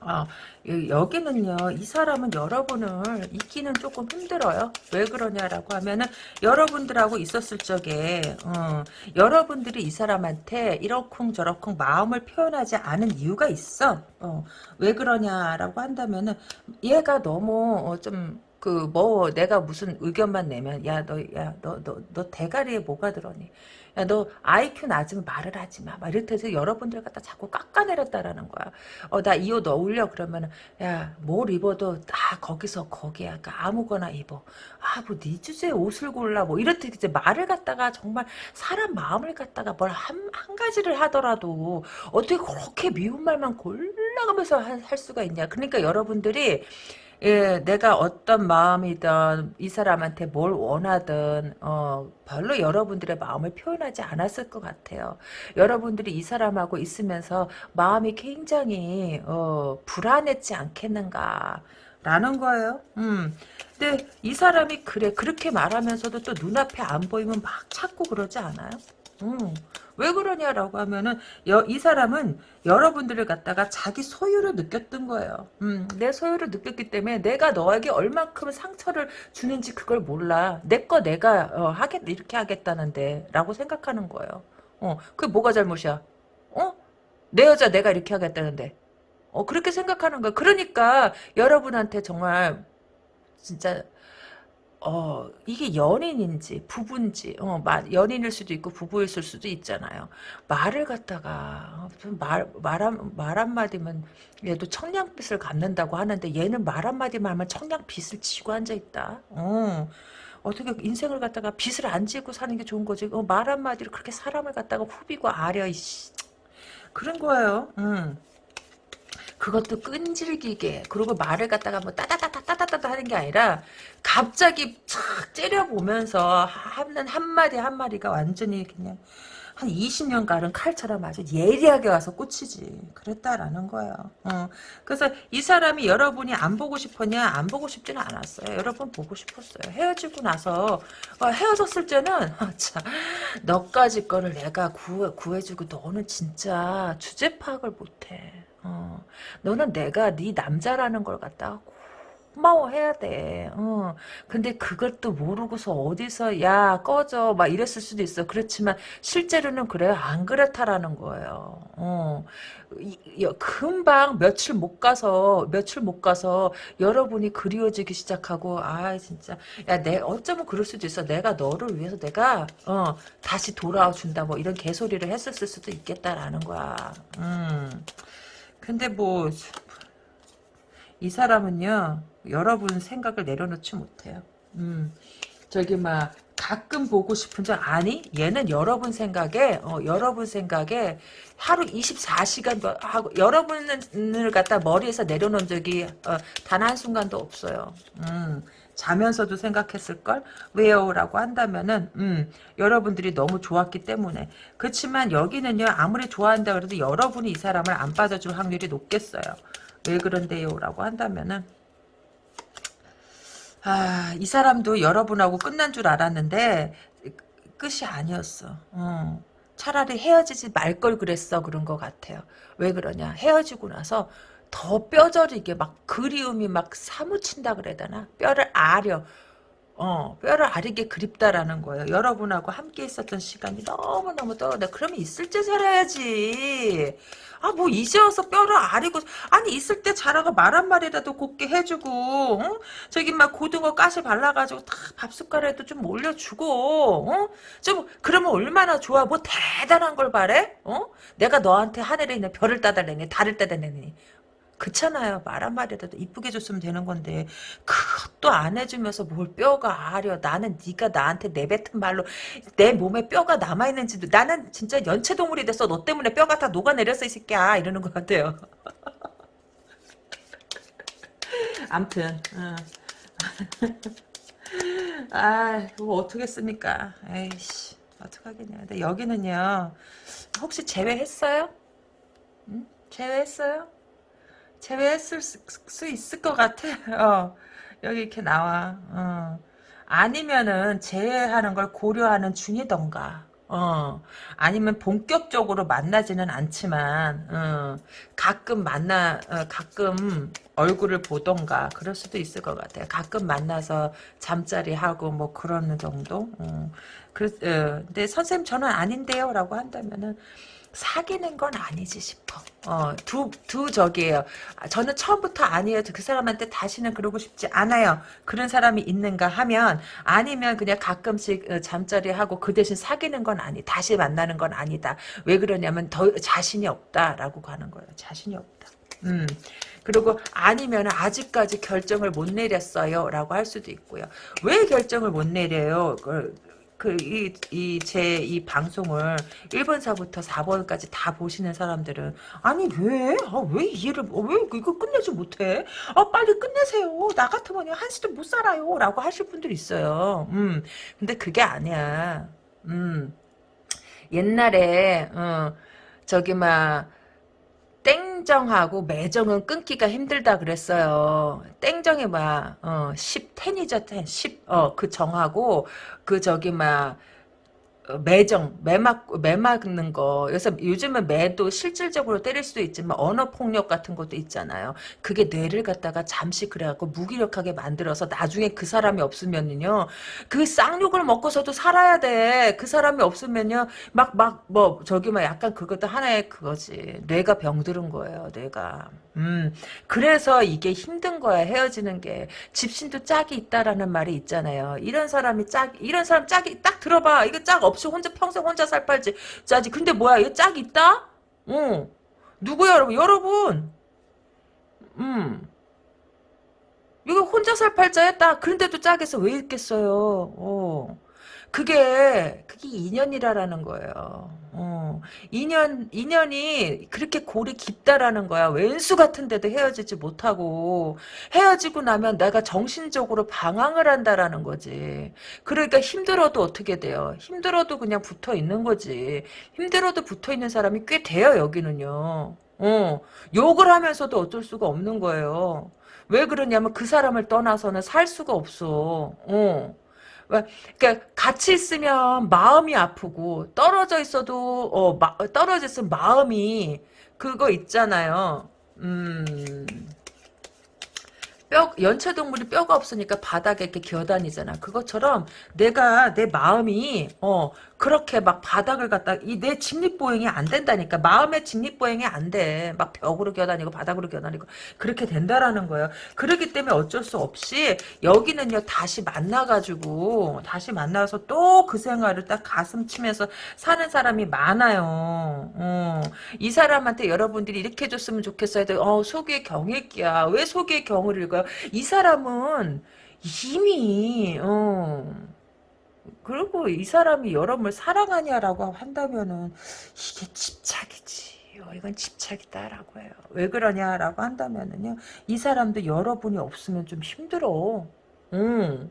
아, 여기는요, 이 사람은 여러분을 잊기는 조금 힘들어요. 왜 그러냐라고 하면은, 여러분들하고 있었을 적에, 어, 여러분들이 이 사람한테 이러쿵 저러쿵 마음을 표현하지 않은 이유가 있어. 어, 왜 그러냐라고 한다면은, 얘가 너무, 어, 좀, 그, 뭐, 내가 무슨 의견만 내면, 야, 너, 야, 너, 너, 너 대가리에 뭐가 들어니? 야, 너 IQ 낮으면 말을 하지 마. 막 이렇게 해서 여러분들 갖다 자꾸 깎아내렸다라는 거야. 어, 나 이 옷 어울려. 그러면은, 야, 뭘 입어도 다 거기서 거기야. 그러니까 아무거나 입어. 아, 뭐, 네 주제에 옷을 골라. 뭐, 이렇게 이제 말을 갖다가 정말 사람 마음을 갖다가 뭘 한, 한 가지를 하더라도 어떻게 그렇게 미운 말만 골라가면서 할 수가 있냐. 그러니까 여러분들이 예, 내가 어떤 마음이든 이 사람한테 뭘 원하든 어, 별로 여러분들의 마음을 표현하지 않았을 것 같아요. 여러분들이 이 사람하고 있으면서 마음이 굉장히 어, 불안했지 않겠는가 라는 거예요. 음. 근데 이 사람이 그래 그렇게 말하면서도 또 눈앞에 안 보이면 막 찾고 그러지 않아요? 음. 왜 그러냐라고 하면은 여, 이 사람은 여러분들을 갖다가 자기 소유로 느꼈던 거예요. 음, 내 소유로 느꼈기 때문에 내가 너에게 얼만큼 상처를 주는지 그걸 몰라. 내 거 내가 어, 하겠 이렇게 하겠다는데 라고 생각하는 거예요. 어, 그게 뭐가 잘못이야? 어? 내 여자 내가 이렇게 하겠다는데. 어, 그렇게 생각하는 거야. 그러니까 여러분한테 정말 진짜 어, 이게 연인인지 부부인지 어, 연인일 수도 있고 부부일 수도 있잖아요. 말을 갖다가 어, 말, 말, 한, 말 한마디면 얘도 청량빛을 갖는다고 하는데 얘는 말 한마디만 하면 청량빛을 지고 앉아 있다. 어. 어떻게 인생을 갖다가 빚을 안 지고 사는 게 좋은 거지. 어, 말 한마디로 그렇게 사람을 갖다가 후비고 아려 이씨. 그런 거예요. 음. 그것도 끈질기게 그리고 말을 갖다가 뭐 따다다다다다다 하는 게 아니라 갑자기 착 째려보면서 하는 한마디 한마디가 완전히 그냥 한 20년 가른 칼처럼 아주 예리하게 와서 꽂히지. 그랬다라는 거예요. 어. 그래서 이 사람이 여러분이 안 보고 싶었냐? 안 보고 싶지는 않았어요. 여러분 보고 싶었어요. 헤어지고 나서 어, 헤어졌을 때는 어, 참 너까지 거를 내가 구해, 구해주고 너는 진짜 주제 파악을 못해. 어, 너는 내가 네 남자라는 걸 갖다가 고마워해야 돼. 어. 근데 그것도 모르고서 어디서 야 꺼져 막 이랬을 수도 있어. 그렇지만 실제로는 그래요. 안 그렇다라는 거예요. 어. 이, 금방 며칠 못 가서 며칠 못 가서 여러분이 그리워지기 시작하고 아 진짜 야 내 어쩌면 그럴 수도 있어. 내가 너를 위해서 내가 어 다시 돌아와 준다 뭐 이런 개소리를 했었을 수도 있겠다라는 거야. 음. 근데 뭐 이 사람은요 여러분 생각을 내려놓지 못해요. 음, 저기 막 가끔 보고 싶은 적 아니 얘는 여러분 생각에 어, 여러분 생각에 하루 24시간도 하고 여러분을 갖다 머리에서 내려놓은 적이 어, 단 한 순간도 없어요. 음, 자면서도 생각했을 걸? 왜요? 라고 한다면은, 음, 여러분들이 너무 좋았기 때문에. 그렇지만 여기는요, 아무리 좋아한다 그래도 여러분이 이 사람을 안 빠져줄 확률이 높겠어요. 왜 그런데요? 라고 한다면은, 아, 이 사람도 여러분하고 끝난 줄 알았는데, 끝이 아니었어. 어. 차라리 헤어지지 말 걸 그랬어. 그런 것 같아요. 왜 그러냐. 헤어지고 나서 더 뼈저리게 막 그리움이 막 사무친다 그래야 되나? 뼈를 아려. 어, 뼈를 아리게 그립다라는 거예요. 여러분하고 함께 있었던 시간이 너무너무 떠오르다. 그러면 있을 때 살아야지. 아, 뭐, 이제 와서 뼈를 아리고, 아니, 있을 때 자라가 말 한마디라도 곱게 해주고, 응? 저기 막 고등어 가시 발라가지고 다 밥숟가락에도 좀 올려주고, 어? 좀, 그러면 얼마나 좋아. 뭐 대단한 걸 바래? 어? 내가 너한테 하늘에 있는 별을 따달래니, 달을 따달래니. 그렇잖아요. 말 한마디라도 이쁘게 줬으면 되는 건데 그것도 안 해주면서 뭘 뼈가 아려. 나는 네가 나한테 내뱉은 말로 내 몸에 뼈가 남아있는지도 나는 진짜 연체동물이 됐어. 너 때문에 뼈가 다 녹아내렸어 이 새끼야. 이러는 것 같아요. 암튼 어. 아 그거 어떻겠습니까 에이씨 어떡하겠냐 근데 여기는요 혹시 제외했어요? 응? 제외했어요? 제외했을 수, 수 있을 것 같아 어. 여기 이렇게 나와 어. 아니면은 제외하는 걸 고려하는 중이던가 어, 아니면 본격적으로 만나지는 않지만, 어, 가끔 만나, 어, 가끔 얼굴을 보던가, 그럴 수도 있을 것 같아요. 가끔 만나서 잠자리 하고, 뭐, 그런 정도? 어, 그, 어, 근데 선생님 저는 아닌데요? 라고 한다면은, 사귀는 건 아니지 싶어. 어, 두, 두 적이에요. 아, 저는 처음부터 아니에요. 그 사람한테 다시는 그러고 싶지 않아요. 그런 사람이 있는가 하면, 아니면 그냥 가끔씩 어, 잠자리 하고 그 대신 사귀는 건 아니, 다시 만나는 건 아니다. 왜 그러냐면 더 자신이 없다라고 가는 거예요. 자신이 없다. 음. 그리고 아니면 아직까지 결정을 못 내렸어요 라고 할 수도 있고요. 왜 결정을 못 내려요? 그, 그, 이, 이, 제, 이 방송을 1번사부터 4번까지 다 보시는 사람들은, 아니, 왜? 아, 왜 이해를, 어, 왜 이거 끝내지 못해? 아, 빨리 끝내세요. 나 같으면 한시도 못 살아요. 라고 하실 분들이 있어요. 음, 근데 그게 아니야. 음, 옛날에, 어, 저기, 막, 땡정하고 매정은 끊기가 힘들다 그랬어요. 땡정이 막, 어, 10, 10이죠, 10, 어, 그 정하고, 그 저기 막, 어, 매정, 매막, 매막는 거. 그래서 요즘은 매도 실질적으로 때릴 수도 있지만 언어 폭력 같은 것도 있잖아요. 그게 뇌를 갖다가 잠시 그래갖고 무기력하게 만들어서 나중에 그 사람이 없으면요. 그 쌍욕을 먹고서도 살아야 돼. 그 사람이 없으면요. 막, 막, 뭐, 저기 막 약간 그것도 하나의 그거지. 뇌가 병들은 거예요, 뇌가. 음, 그래서 이게 힘든 거야, 헤어지는 게. 집신도 짝이 있다라는 말이 있잖아요. 이런 사람이 짝, 이런 사람 짝이, 딱 들어봐. 이거 짝 없이 혼자, 평생 혼자 살 팔지. 짜지. 근데 뭐야, 이거 짝 있다? 어. 누구야, 여러분? 여러분! 음. 이거 혼자 살 팔자야, 딱. 그런데도 짝에서 왜 있겠어요? 어. 그게 그게 인연이라라는 거예요. 어. 인연 인연이 그렇게 골이 깊다라는 거야. 왼수 같은데도 헤어지지 못하고 헤어지고 나면 내가 정신적으로 방황을 한다라는 거지. 그러니까 힘들어도 어떻게 돼요? 힘들어도 그냥 붙어 있는 거지. 힘들어도 붙어 있는 사람이 꽤 돼요 여기는요. 어. 욕을 하면서도 어쩔 수가 없는 거예요. 왜 그러냐면 그 사람을 떠나서는 살 수가 없어. 어. 그러니까 같이 있으면 마음이 아프고 떨어져 있어도 어, 마, 떨어져 있으면 마음이 그거 있잖아요. 음. 뼈 연체동물이 뼈가 없으니까 바닥에 이렇게 기어다니잖아. 그것처럼 내가 내 마음이 어 그렇게 막 바닥을 갖다 이 내 직립보행이 안 된다니까 마음의 직립보행이 안 돼. 막 벽으로 기어다니고 바닥으로 기어다니고 그렇게 된다라는 거예요. 그렇기 때문에 어쩔 수 없이 여기는요 다시 만나가지고 다시 만나서 또 그 생활을 딱 가슴 치면서 사는 사람이 많아요. 어, 이 사람한테 여러분들이 이렇게 해줬으면 좋겠어요. 어 속의 경일기야. 왜 속의 경을 읽어요? 이 사람은 이미 어. 그리고 이 사람이 여러분을 사랑하냐라고 한다면은 이게 집착이지. 어, 이건 집착이다라고 해요. 왜 그러냐라고 한다면은요. 이 사람도 여러분이 없으면 좀 힘들어. 응.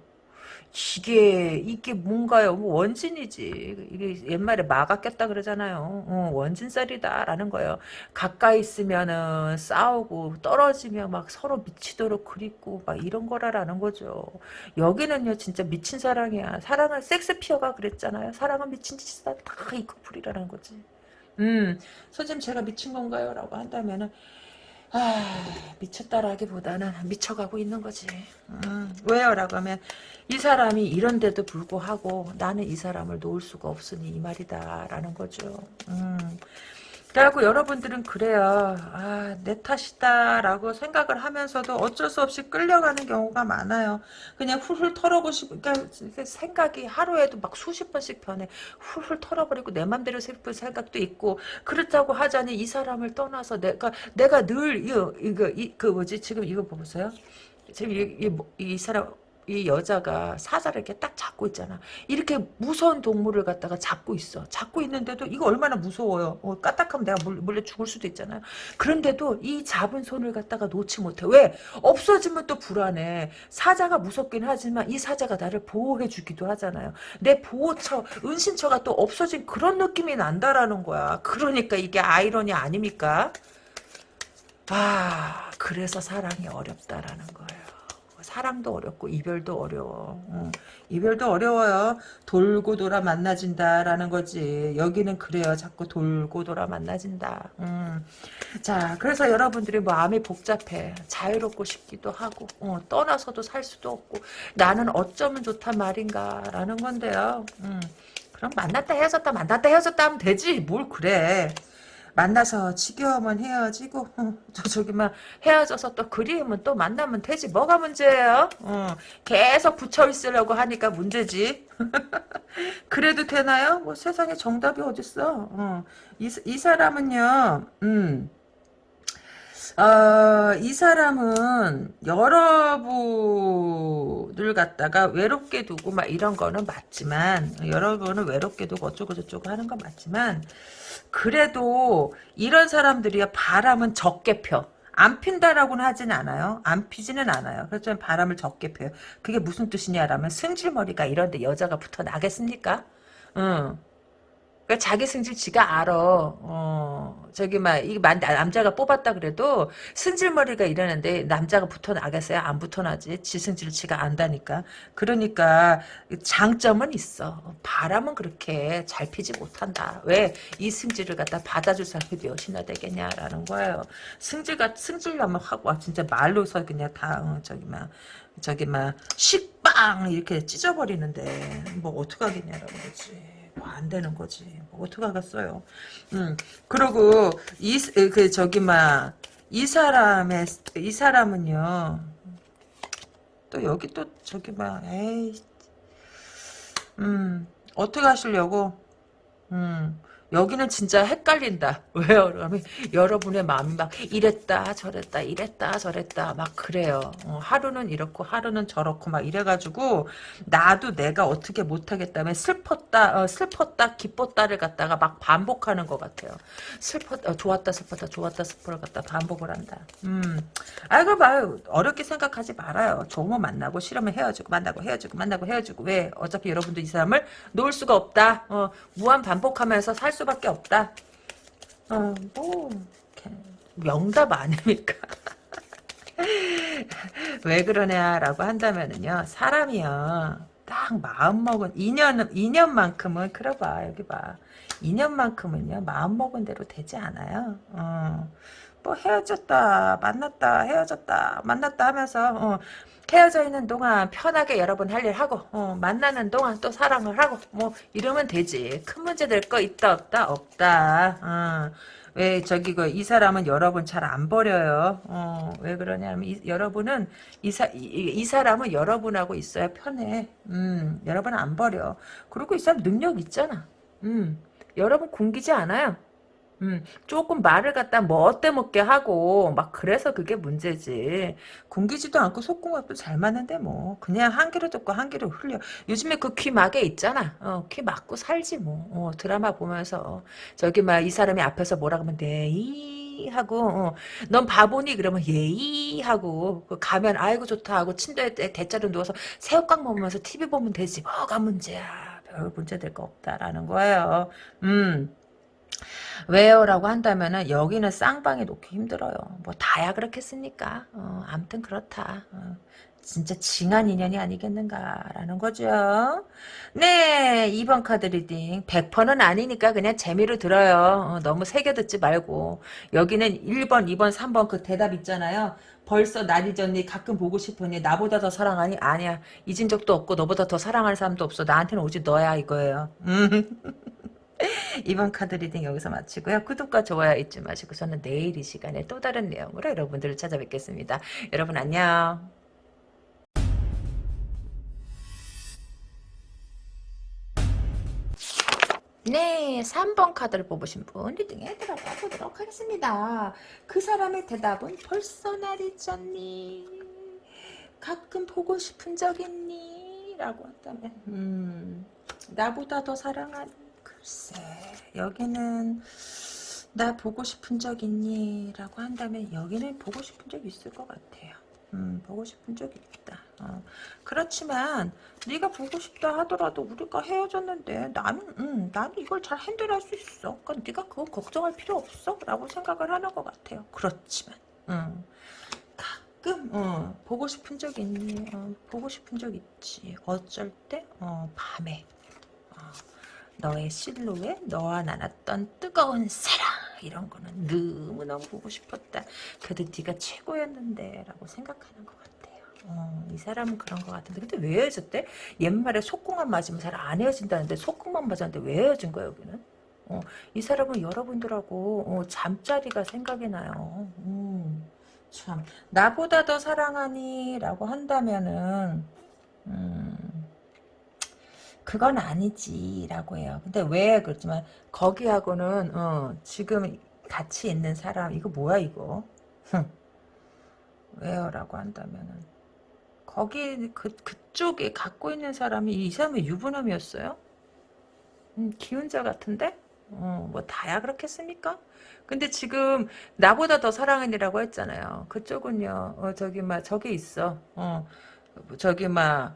이게 이게 뭔가요? 뭐 원진이지. 이게 옛말에 마가 꼈다 그러잖아요. 어, 원진살이다라는 거예요. 가까이 있으면은 싸우고 떨어지면 막 서로 미치도록 그립고 막 이런 거라라는 거죠. 여기는요 진짜 미친 사랑이야. 사랑은 섹스피어가 그랬잖아요. 사랑은 미친 짓이다. 다 이 커플이라는 거지. 음, 선생님 제가 미친 건가요? 라고 한다면은 아, 미쳤다라기보다는 미쳐가고 있는 거지. 음, 왜요? 라고 하면 이 사람이 이런데도 불구하고 나는 이 사람을 놓을 수가 없으니 이 말이다 라는 거죠. 음. 그래갖고 여러분들은 그래요. 아, 내 탓이다 라고 생각을 하면서도 어쩔 수 없이 끌려가는 경우가 많아요. 그냥 훌훌 털어보시고, 그러니까 생각이 하루에도 막 수십 번씩 변해. 훌훌 털어버리고 내 맘대로 슬픈 생각도 있고, 그렇다고 하자니 이 사람을 떠나서 내가, 내가 늘, 이거, 이거, 이, 그 뭐지, 지금 이거 보세요. 지금 이, 이, 이 사람, 이 여자가 사자를 이렇게 딱 잡고 있잖아. 이렇게 무서운 동물을 갖다가 잡고 있어. 잡고 있는데도 이거 얼마나 무서워요. 어, 까딱하면 내가 몰, 몰래 죽을 수도 있잖아요. 그런데도 이 잡은 손을 갖다가 놓지 못해. 왜? 없어지면 또 불안해. 사자가 무섭긴 하지만 이 사자가 나를 보호해 주기도 하잖아요. 내 보호처, 은신처가 또 없어진 그런 느낌이 난다라는 거야. 그러니까 이게 아이러니 아닙니까? 아, 그래서 사랑이 어렵다라는 거예요. 사랑도 어렵고 이별도 어려워. 어, 이별도 어려워요. 돌고 돌아 만나진다라는 거지. 여기는 그래요. 자꾸 돌고 돌아 만나진다. 음. 자, 그래서 여러분들이 마음이 복잡해. 자유롭고 싶기도 하고 어, 떠나서도 살 수도 없고 나는 어쩌면 좋단 말인가라는 건데요. 음. 그럼 만났다 헤어졌다 만났다 헤어졌다 하면 되지. 뭘 그래. 만나서 지겨우면 헤어지고 어, 저 저기 막 헤어져서 또 그리우면 또 만나면 되지 뭐가 문제예요? 어, 계속 붙여 있으려고 하니까 문제지. 그래도 되나요? 뭐 세상에 정답이 어딨어? 어, 이, 이 사람은요, 음. 어, 이 사람은 여러분을 갖다가 외롭게 두고 막 이런 거는 맞지만 여러분을 외롭게 두고 어쩌고 저쩌고 하는 건 맞지만 그래도 이런 사람들이야 바람은 적게 펴. 안 핀다라고는 하진 않아요. 안 피지는 않아요. 그렇지만 바람을 적게 펴요. 그게 무슨 뜻이냐라면 승질머리가 이런데 여자가 붙어 나겠습니까? 응. 그러니까 자기 승질 지가 알아. 어, 저기 막 이게 남자가 뽑았다 그래도 승질머리가 이러는데 남자가 붙어 나겠어요? 안 붙어 나지. 지 승질 지가 안다니까. 그러니까 장점은 있어. 바람은 그렇게 잘 피지 못한다. 왜 이 승질을 갖다 받아줄 사람이 몇이나 되겠냐라는 거예요. 승질가 승질나면 하고 와 진짜 말로서 그냥 다 어, 저기 막 저기 막 식빵 이렇게 찢어버리는데 뭐 어떡하겠냐라는 거지. 뭐안 되는 거지. 뭐 어떡하겠어요. 음, 그리고, 이, 그, 저기, 막, 이 사람의, 이 사람은요, 또 여기 또, 저기, 막, 에이, 음, 어떻게 하시려고? 음, 여기는 진짜 헷갈린다. 왜요? 그러면 여러분의 마음이 막 이랬다 저랬다 이랬다 저랬다 막 그래요. 어, 하루는 이렇고 하루는 저렇고 막 이래가지고 나도 내가 어떻게 못하겠다면 슬펐다 어, 슬펐다 기뻤다를 갖다가 막 반복하는 것 같아요. 슬펐 어, 좋았다 슬펐다 좋았다 슬퍼를 갖다 반복을 한다. 음, 아이고 말 어렵게 생각하지 말아요. 좋으면 만나고 싫으면 헤어지고 만나고 헤어지고 만나고 헤어지고 왜 어차피 여러분도 이 사람을 놓을 수가 없다. 어, 무한 반복하면서 살 수밖에 없다. 어, 뭐 명답 아닙니까? 왜 그러냐라고 한다면은요 사람이요 딱 마음먹은 2년 2년만큼은 그래 봐 여기 봐 2년만큼은요 마음먹은 대로 되지 않아요 어, 뭐 헤어졌다 만났다 헤어졌다 만났다 하면서 어, 헤어져 있는 동안 편하게 여러분 할일 하고 어, 만나는 동안 또 사랑을 하고 뭐 이러면 되지 큰 문제 될 거 있다 없다 없다 어. 왜 저기 그 이 사람은 여러분 잘 안 버려요. 어, 왜 그러냐면 이, 여러분은 이, 사, 이, 이, 사람은 여러분하고 있어야 편해. 음, 여러분 안 버려. 그리고 이 사람 능력 있잖아. 음, 여러분 굶기지 않아요. 음, 조금 말을 갖다 뭐 어때 먹게 하고 막 그래서 그게 문제지. 굶기지도 않고 속궁합도 잘 맞는데 뭐 그냥 한 귀로 듣고 한 귀로 흘려. 요즘에 그 귀 막에 있잖아. 어, 귀 막고 살지 뭐. 어, 드라마 보면서 저기 막 이 사람이 앞에서 뭐라 그러면 네이 하고 어, 넌 바보니 그러면 예이 하고 그 가면 아이고 좋다 하고 침대에 대자로 누워서 새우깡 먹으면서 TV 보면 되지 뭐가 문제야. 별 문제 될 거 없다라는 거예요. 음. 왜요? 라고 한다면은 여기는 쌍방이 놓기 힘들어요. 뭐 다야 그렇겠습니까? 어, 아무튼 그렇다. 어, 진짜 징한 인연이 아니겠는가라는 거죠. 네, 2번 카드 reading. 100%는 아니니까 그냥 재미로 들어요. 어, 너무 새겨 듣지 말고. 여기는 1번, 2번, 3번 그 대답 있잖아요. 벌써 날 잊었니? 가끔 보고 싶으니? 나보다 더 사랑하니? 아니야. 잊은 적도 없고 너보다 더 사랑하는 사람도 없어. 나한테는 오직 너야 이거예요. 음. 이번 카드 reading 여기서 마치고요. 구독과 좋아요 잊지 마시고 저는 내일 이 시간에 또 다른 내용으로 여러분들을 찾아뵙겠습니다. 여러분 안녕. 네, 3번 카드를 뽑으신 분 reading에 들어가 보도록 하겠습니다. 그 사람의 대답은 잊었니? 가끔 보고 싶은 적 있니? 라고 한다면 음, 나보다 더 사랑하니 글쎄 여기는 나 보고 싶은 적 있니? 라고 한다면 여기는 보고 싶은 적 있을 것 같아요. 음, 보고 싶은 적 있다. 어. 그렇지만 네가 보고 싶다 하더라도 우리가 헤어졌는데 나는 음, 나는 이걸 잘 핸들할 수 있어. 그러니까 네가 그거 걱정할 필요 없어. 라고 생각을 하는 것 같아요. 그렇지만 음, 가끔 어, 보고 싶은 적 있니? 어, 보고 싶은 적 있지. 어쩔 때? 어, 밤에 어, 너의 실루엣, 너와 나눴던 뜨거운 사랑 이런 거는 너무너무 보고 싶었다. 그래도 네가 최고였는데 라고 생각하는 것 같아요. 어, 이 사람은 그런 것 같은데 근데 왜 헤어졌대? 옛말에 속궁만 맞으면 잘 안 헤어진다는데 속궁만 맞았는데 왜 헤어진 거야 여기는? 어, 이 사람은 여러분들하고 어, 잠자리가 생각이 나요. 음, 참 나보다 더 사랑하니 라고 한다면은 음, 그건 아니지라고 해요. 근데 왜 그렇지만 거기하고는 어, 지금 같이 있는 사람 이거 뭐야 이거? 왜요라고 한다면은 거기 그 그쪽에 갖고 있는 사람이 이 사람의 유부남이었어요? 음, 기운자 같은데? 어, 뭐 다야 그렇겠습니까? 근데 지금 나보다 더 사랑하니라고 했잖아요. 그쪽은요. 어, 저기 막 저기 있어. 어, 저기 막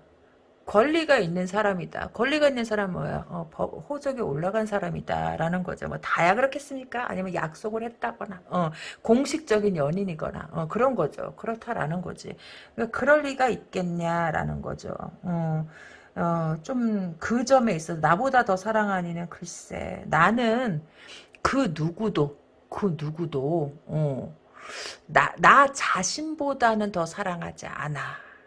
권리가 있는 사람이다. 권리가 있는 사람은 뭐야? 어, 법, 호적에 올라간 사람이다라는 거죠. 뭐 다야 그렇겠습니까? 아니면 약속을 했다거나, 어, 공식적인 연인이거나, 어, 그런 거죠. 그렇다라는 거지. 그러니까 그럴 리가 있겠냐라는 거죠. 어, 어, 좀그 점에 있어 나보다 더 사랑하니는 글쎄 나는 그 누구도 그 누구도 어, 나, 나 자신보다는 더 사랑하지 않아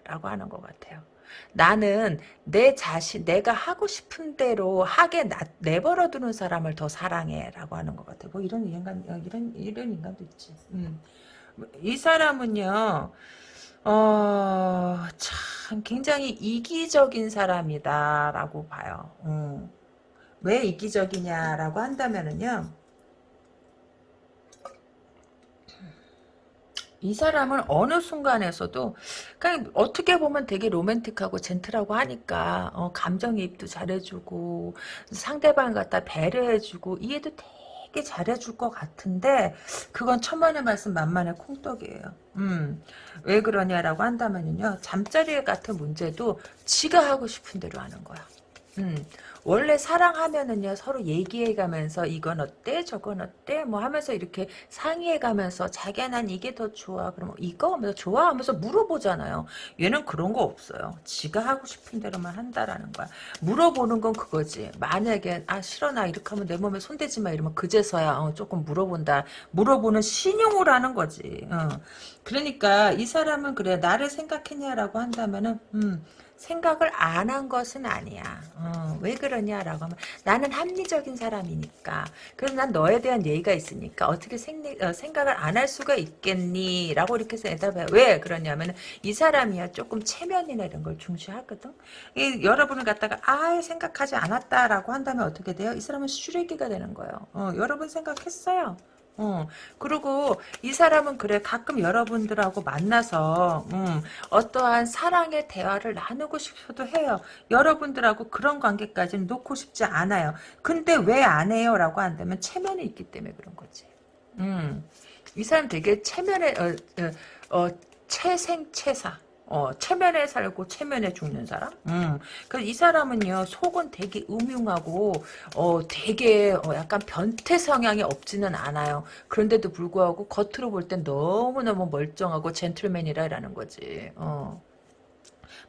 라고 하는 것 같아요. 나는 내 자신, 내가 하고 싶은 대로 하게 나, 내버려 두는 사람을 더 사랑해라고 하는 것 같아. 뭐 이런 인간, 어, 이런 이런 인간도 있지. 음. 이 사람은요, 어, 참 굉장히 이기적인 사람이다라고 봐요. 음. 왜 이기적이냐라고 한다면은요. 이 사람은 어느 순간에서도 그냥 어떻게 보면 되게 로맨틱하고 젠틀하고 하니까 어, 감정이입도 잘해주고 상대방 갖다 배려해주고 이해도 되게 잘해줄 것 같은데 그건 천만의 말씀 만만의 콩떡이에요. 음, 왜 그러냐라고 한다면요 잠자리 같은 문제도 지가 하고 싶은 대로 하는 거야. 음, 원래 사랑하면은요 서로 얘기해가면서 이건 어때 저건 어때 뭐 하면서 이렇게 상의해가면서 자기야 난 이게 더 좋아 그러면 이거 하면서 좋아 하면서 물어보잖아요. 얘는 그런 거 없어요. 지가 하고 싶은 대로만 한다라는 거야. 물어보는 건 그거지. 만약에 아 싫어 나 이렇게 하면 내 몸에 손대지 마 이러면 그제서야 어, 조금 물어본다. 물어보는 신용을 하는 거지. 어. 그러니까 이 사람은 그래 나를 생각했냐라고 한다면은 음 생각을 안 한 것은 아니야. 어, 왜 그러냐라고 하면 나는 합리적인 사람이니까. 그래서 난 너에 대한 예의가 있으니까 어떻게 생, 어, 생각을 안 할 수가 있겠니? 라고 이렇게 해서 대답해요. 왜 그러냐면 이 사람이야 조금 체면이나 이런 걸 중시하거든. 이, 여러분을 갖다가 아예 생각하지 않았다라고 한다면 어떻게 돼요? 이 사람은 쓰레기가 되는 거예요. 어, 여러분 생각했어요. 어, 그리고 이 사람은 그래 가끔 여러분들하고 만나서 음, 어떠한 사랑의 대화를 나누고 싶어도 해요. 여러분들하고 그런 관계까지는 놓고 싶지 않아요. 근데 왜 안 해요? 라고 한다면 체면이 있기 때문에 그런 거지. 음, 이 사람 되게 체면에 어, 어, 어 체생체사 어, 체면에 살고 체면에 죽는 사람? 음. 그이 사람은요, 속은 되게 음흉하고, 어, 되게, 어, 약간 변태 성향이 없지는 않아요. 그런데도 불구하고, 겉으로 볼 땐 너무너무 멀쩡하고 젠틀맨이라는 거지. 어.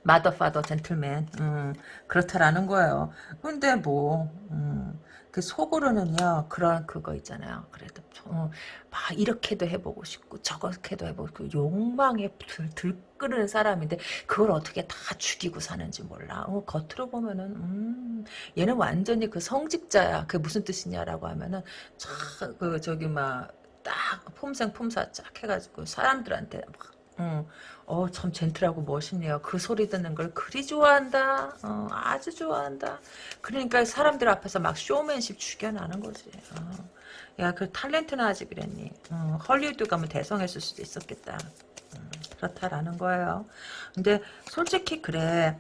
마더 파더 젠틀맨 음, 그렇다라는 거예요. 근데 뭐 음, 그 속으로는요 그런 그거 있잖아요. 그래도 어, 막 이렇게도 해보고 싶고 저렇게도 해보고 그 욕망에 들, 들 끓는 사람인데 그걸 어떻게 다 죽이고 사는지 몰라. 어, 겉으로 보면은 음, 얘는 완전히 그 성직자야. 그게 무슨 뜻이냐라고 하면은 그 저기 막 딱 폼생 폼사 쫙 해가지고 사람들한테 막 어, 어, 참 젠틀하고 멋있네요. 그 소리 듣는 걸 그리 좋아한다. 어, 아주 좋아한다. 그러니까 사람들 앞에서 막 쇼맨십 죽여나는 거지. 어. 야, 그 탤런트나 하지 그랬니? 어, 헐리우드 가면 대성했을 수도 있었겠다. 음, 그렇다라는 거예요. 근데 솔직히 그래.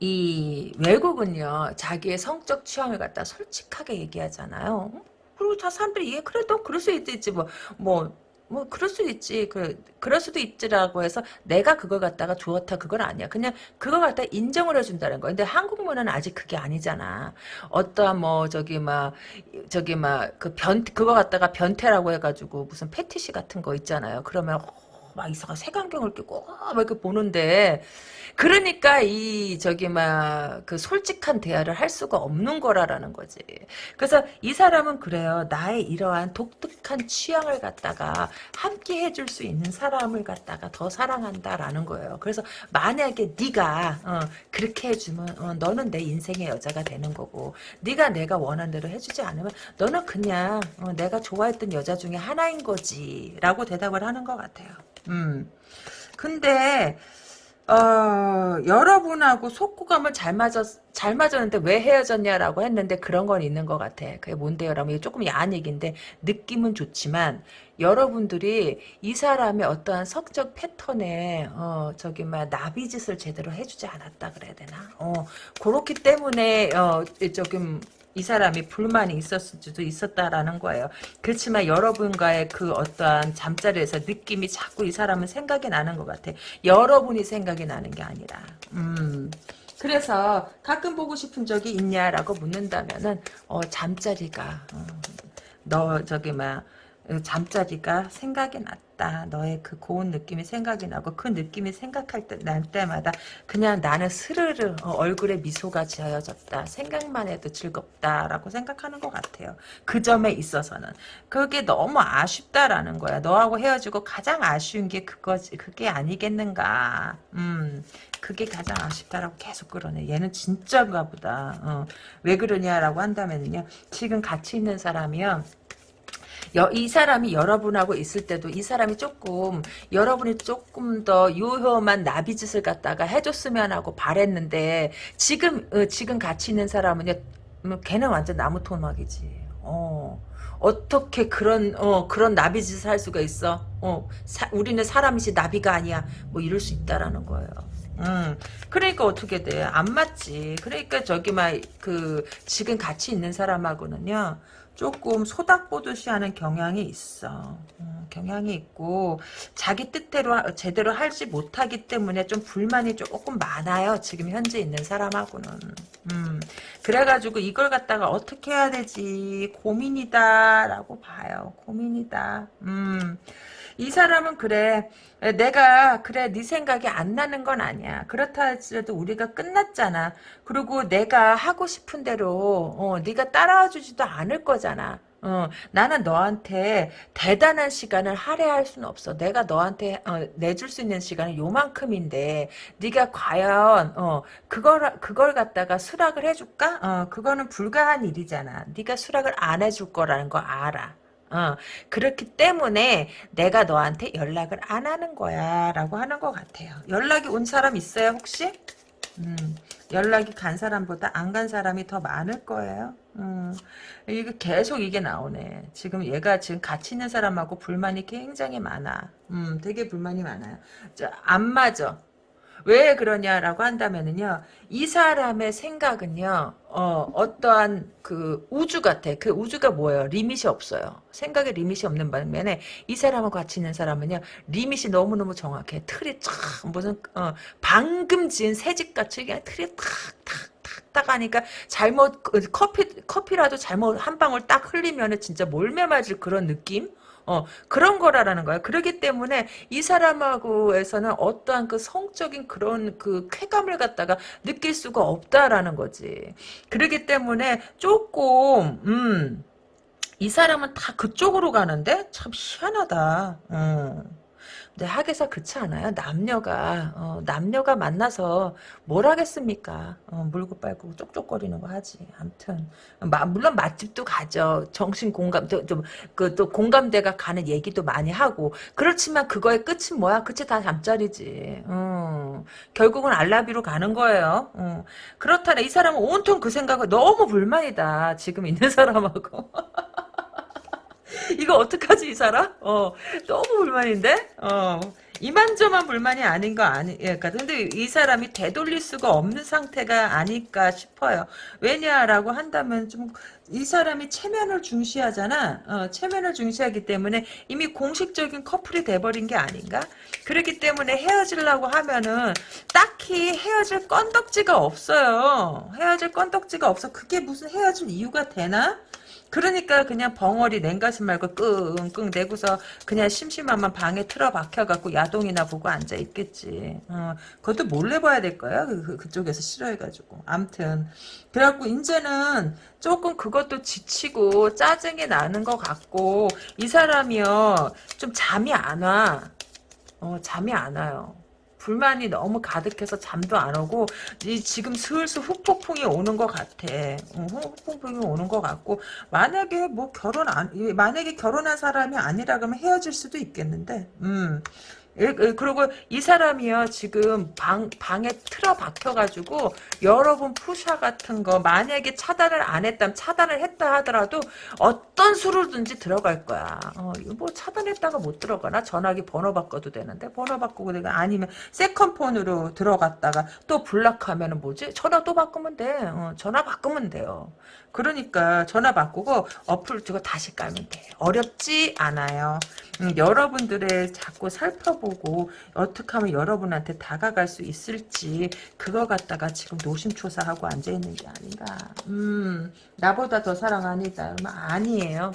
이 외국은요 자기의 성적 취향을 갖다 솔직하게 얘기하잖아요. 그리고 다 사람들이 이게 그래 도 그럴 수 있지 뭐뭐 뭐, 뭐 그럴 수 있지 그 그럴 수도 있지라고 해서 내가 그걸 갖다가 좋다 그건 아니야 그냥 그걸 갖다 인정을 해준다는 거야 근데 한국 문화는 아직 그게 아니잖아 어떠한 뭐 저기 막 저기 막 그 변 그거 갖다가 변태라고 해가지고 무슨 패티시 같은 거 있잖아요 그러면 막 이상한 색안경을 끼고 막 이렇게 보는데 그러니까 이 저기 막 그 솔직한 대화를 할 수가 없는 거라라는 거지. 그래서 이 사람은 그래요. 나의 이러한 독특한 취향을 갖다가 함께 해줄 수 있는 사람을 갖다가 더 사랑한다라는 거예요. 그래서 만약에 네가 어, 그렇게 해주면 어, 너는 내 인생의 여자가 되는 거고 네가 내가 원하는 대로 해주지 않으면 너는 그냥 어, 내가 좋아했던 여자 중에 하나인 거지라고 대답을 하는 것 같아요. 음. 근데 어, 여러분하고 속구감을 잘 맞았, 잘 맞았는데 왜 헤어졌냐라고 했는데 그런 건 있는 것 같아. 그게 뭔데요? 라면 조금 야한 얘기인데 느낌은 좋지만 여러분들이 이 사람의 어떠한 성적 패턴에 어, 저기 막 나비짓을 제대로 해주지 않았다 그래야 되나? 어, 그렇기 때문에 어, 조금 이 사람이 불만이 있었을 수도 있었다라는 거예요. 그렇지만 여러분과의 그 어떠한 잠자리에서 느낌이 자꾸 이 사람은 생각이 나는 것 같아. 여러분이 생각이 나는 게 아니라. 음. 그래서 가끔 보고 싶은 적이 있냐라고 묻는다면은 어, 잠자리가 어, 너 저기 막 잠자리가 생각이 났다. 너의 그 고운 느낌이 생각이 나고 그 느낌이 생각할 때, 날 때마다 그냥 나는 스르르 어, 얼굴에 미소가 지어졌다. 생각만 해도 즐겁다라고 생각하는 것 같아요. 그 점에 있어서는. 그게 너무 아쉽다라는 거야. 너하고 헤어지고 가장 아쉬운 게 그거지. 그게 아니겠는가. 음. 그게 가장 아쉽다라고 계속 그러네. 얘는 진짜인가 보다. 어. 왜 그러냐라고 한다면요. 지금 같이 있는 사람이요. 여, 이 사람이 여러분하고 있을 때도 이 사람이 조금 여러분이 조금 더 유효만 나비짓을 갖다가 해줬으면 하고 바랬는데 지금 어, 지금 같이 있는 사람은요 음, 걔는 완전 나무 토막이지. 어. 어떻게 그런 어 그런 나비 짓을 할 수가 있어? 어 사, 우리는 사람이지 나비가 아니야. 뭐 이럴 수 있다라는 거예요. 음, 그러니까 어떻게 돼? 안 맞지. 그러니까 저기 막 그 지금 같이 있는 사람하고는요. 조금 소닥보듯이 하는 경향이 있어. 음, 경향이 있고 자기 뜻대로 제대로 하지 못하기 때문에 좀 불만이 조금 많아요. 지금 현재 있는 사람하고는. 음, 그래가지고 이걸 갖다가 어떻게 해야 되지 고민이다라고 봐요. 고민이다. 음. 이 사람은 그래 내가 그래 네 생각이 안 나는 건 아니야 그렇다 할지라도 우리가 끝났잖아 그리고 내가 하고 싶은 대로 어, 네가 따라와 주지도 않을 거잖아 어, 나는 너한테 대단한 시간을 할애할 수는 없어. 내가 너한테 어, 내줄 수 있는 시간은 요만큼인데 네가 과연 어, 그걸 그걸 갖다가 수락을 해줄까? 어, 그거는 불가한 일이잖아. 네가 수락을 안 해줄 거라는 거 알아. 어, 그렇기 때문에 내가 너한테 연락을 안 하는 거야 라고 하는 것 같아요. 연락이 온 사람 있어요 혹시? 음, 연락이 간 사람보다 안 간 사람이 더 많을 거예요. 음, 이게 계속 이게 나오네. 지금 얘가 지금 같이 있는 사람하고 불만이 굉장히 많아. 음, 되게 불만이 많아요. 안 맞아. 왜 그러냐라고 한다면은요, 이 사람의 생각은요, 어, 어떠한 그 우주 같아. 그 우주가 뭐예요? 리밋이 없어요. 생각에 리밋이 없는 반면에 이 사람하고 같이 있는 사람은요, 리밋이 너무너무 정확해. 틀이 쫙, 무슨, 어, 방금 지은 새집같이 그냥 틀이 탁, 탁, 탁, 탁 하니까 잘못, 그 커피, 커피라도 잘못 한 방울 딱 흘리면은 진짜 몰매 맞을 그런 느낌? 어, 그런 거라라는 거야. 그렇기 때문에 이 사람하고에서는 어떠한 그 성적인 그런 그 쾌감을 갖다가 느낄 수가 없다라는 거지. 그렇기 때문에 조금, 음, 이 사람은 다 그쪽으로 가는데 참 희한하다. 음. 근데 학에서 그렇지 않아요? 남녀가 어, 남녀가 만나서 뭘 하겠습니까? 어, 물고 빨고 쪽쪽거리는 거 하지. 아무튼 마, 물론 맛집도 가죠. 정신 공감 또그또 공감대가 가는 얘기도 많이 하고 그렇지만 그거의 끝은 뭐야? 끝이 다 잠자리지. 어, 결국은 알라비로 가는 거예요. 어, 그렇다네 이 사람은 온통 그 생각을 너무 불만이다. 지금 있는 사람하고. 이거 어떡하지 이 사람? 어 너무 불만인데? 어 이만저만 불만이 아닌 거 아니, 예, 그러니까 근데 이 사람이 되돌릴 수가 없는 상태가 아닐까 싶어요. 왜냐라고 한다면 좀 이 사람이 체면을 중시하잖아. 어, 체면을 중시하기 때문에 이미 공식적인 커플이 돼버린 게 아닌가? 그렇기 때문에 헤어지려고 하면은 딱히 헤어질 건덕지가 없어요. 헤어질 건덕지가 없어. 그게 무슨 헤어질 이유가 되나? 그러니까 그냥 벙어리 냉가슴 말고 끙끙 내고서 그냥 심심하면 방에 틀어박혀갖고 야동이나 보고 앉아있겠지. 어, 그것도 몰래 봐야 될 거야. 그, 그, 쪽에서 싫어해가지고. 암튼. 그래갖고 이제는 조금 그것도 지치고 짜증이 나는 것 같고 이 사람이요. 좀 잠이 안 와. 어, 잠이 안 와요. 불만이 너무 가득해서 잠도 안 오고 이 지금 슬슬 후폭풍이 오는 것 같아. 어, 후폭풍이 오는 것 같고 만약에 뭐 결혼 안 만약에 결혼한 사람이 아니라 그러면 헤어질 수도 있겠는데. 음. 그리고 이 사람이요 지금 방 방에 틀어 박혀가지고 여러분 푸샤 같은 거 만약에 차단을 안 했다면 차단을 했다 하더라도 어떤 수로든지 들어갈 거야. 어, 뭐 차단했다가 못 들어가나 전화기 번호 바꿔도 되는데 번호 바꾸고 내가 아니면 세컨폰으로 들어갔다가 또 블락하면은 뭐지 전화 또 바꾸면 돼. 어, 전화 바꾸면 돼요. 그러니까 전화 바꾸고 어플 주고 다시 깔면 돼. 어렵지 않아요. 음, 여러분들의 자꾸 살펴보고 어떻게 하면 여러분한테 다가갈 수 있을지 그거 갖다가 지금 노심초사하고 앉아있는 게 아닌가. 음, 나보다 더 사랑하니다. 아니에요.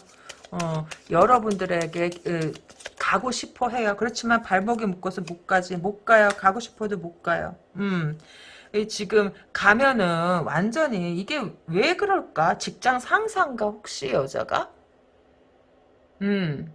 어, 여러분들에게 으, 가고 싶어 해요. 그렇지만 발목에 묶어서 못 가지. 못 가요. 가고 싶어도 못 가요. 음. 지금 가면은 완전히 이게 왜 그럴까? 직장 상사인가 혹시 여자가? 음.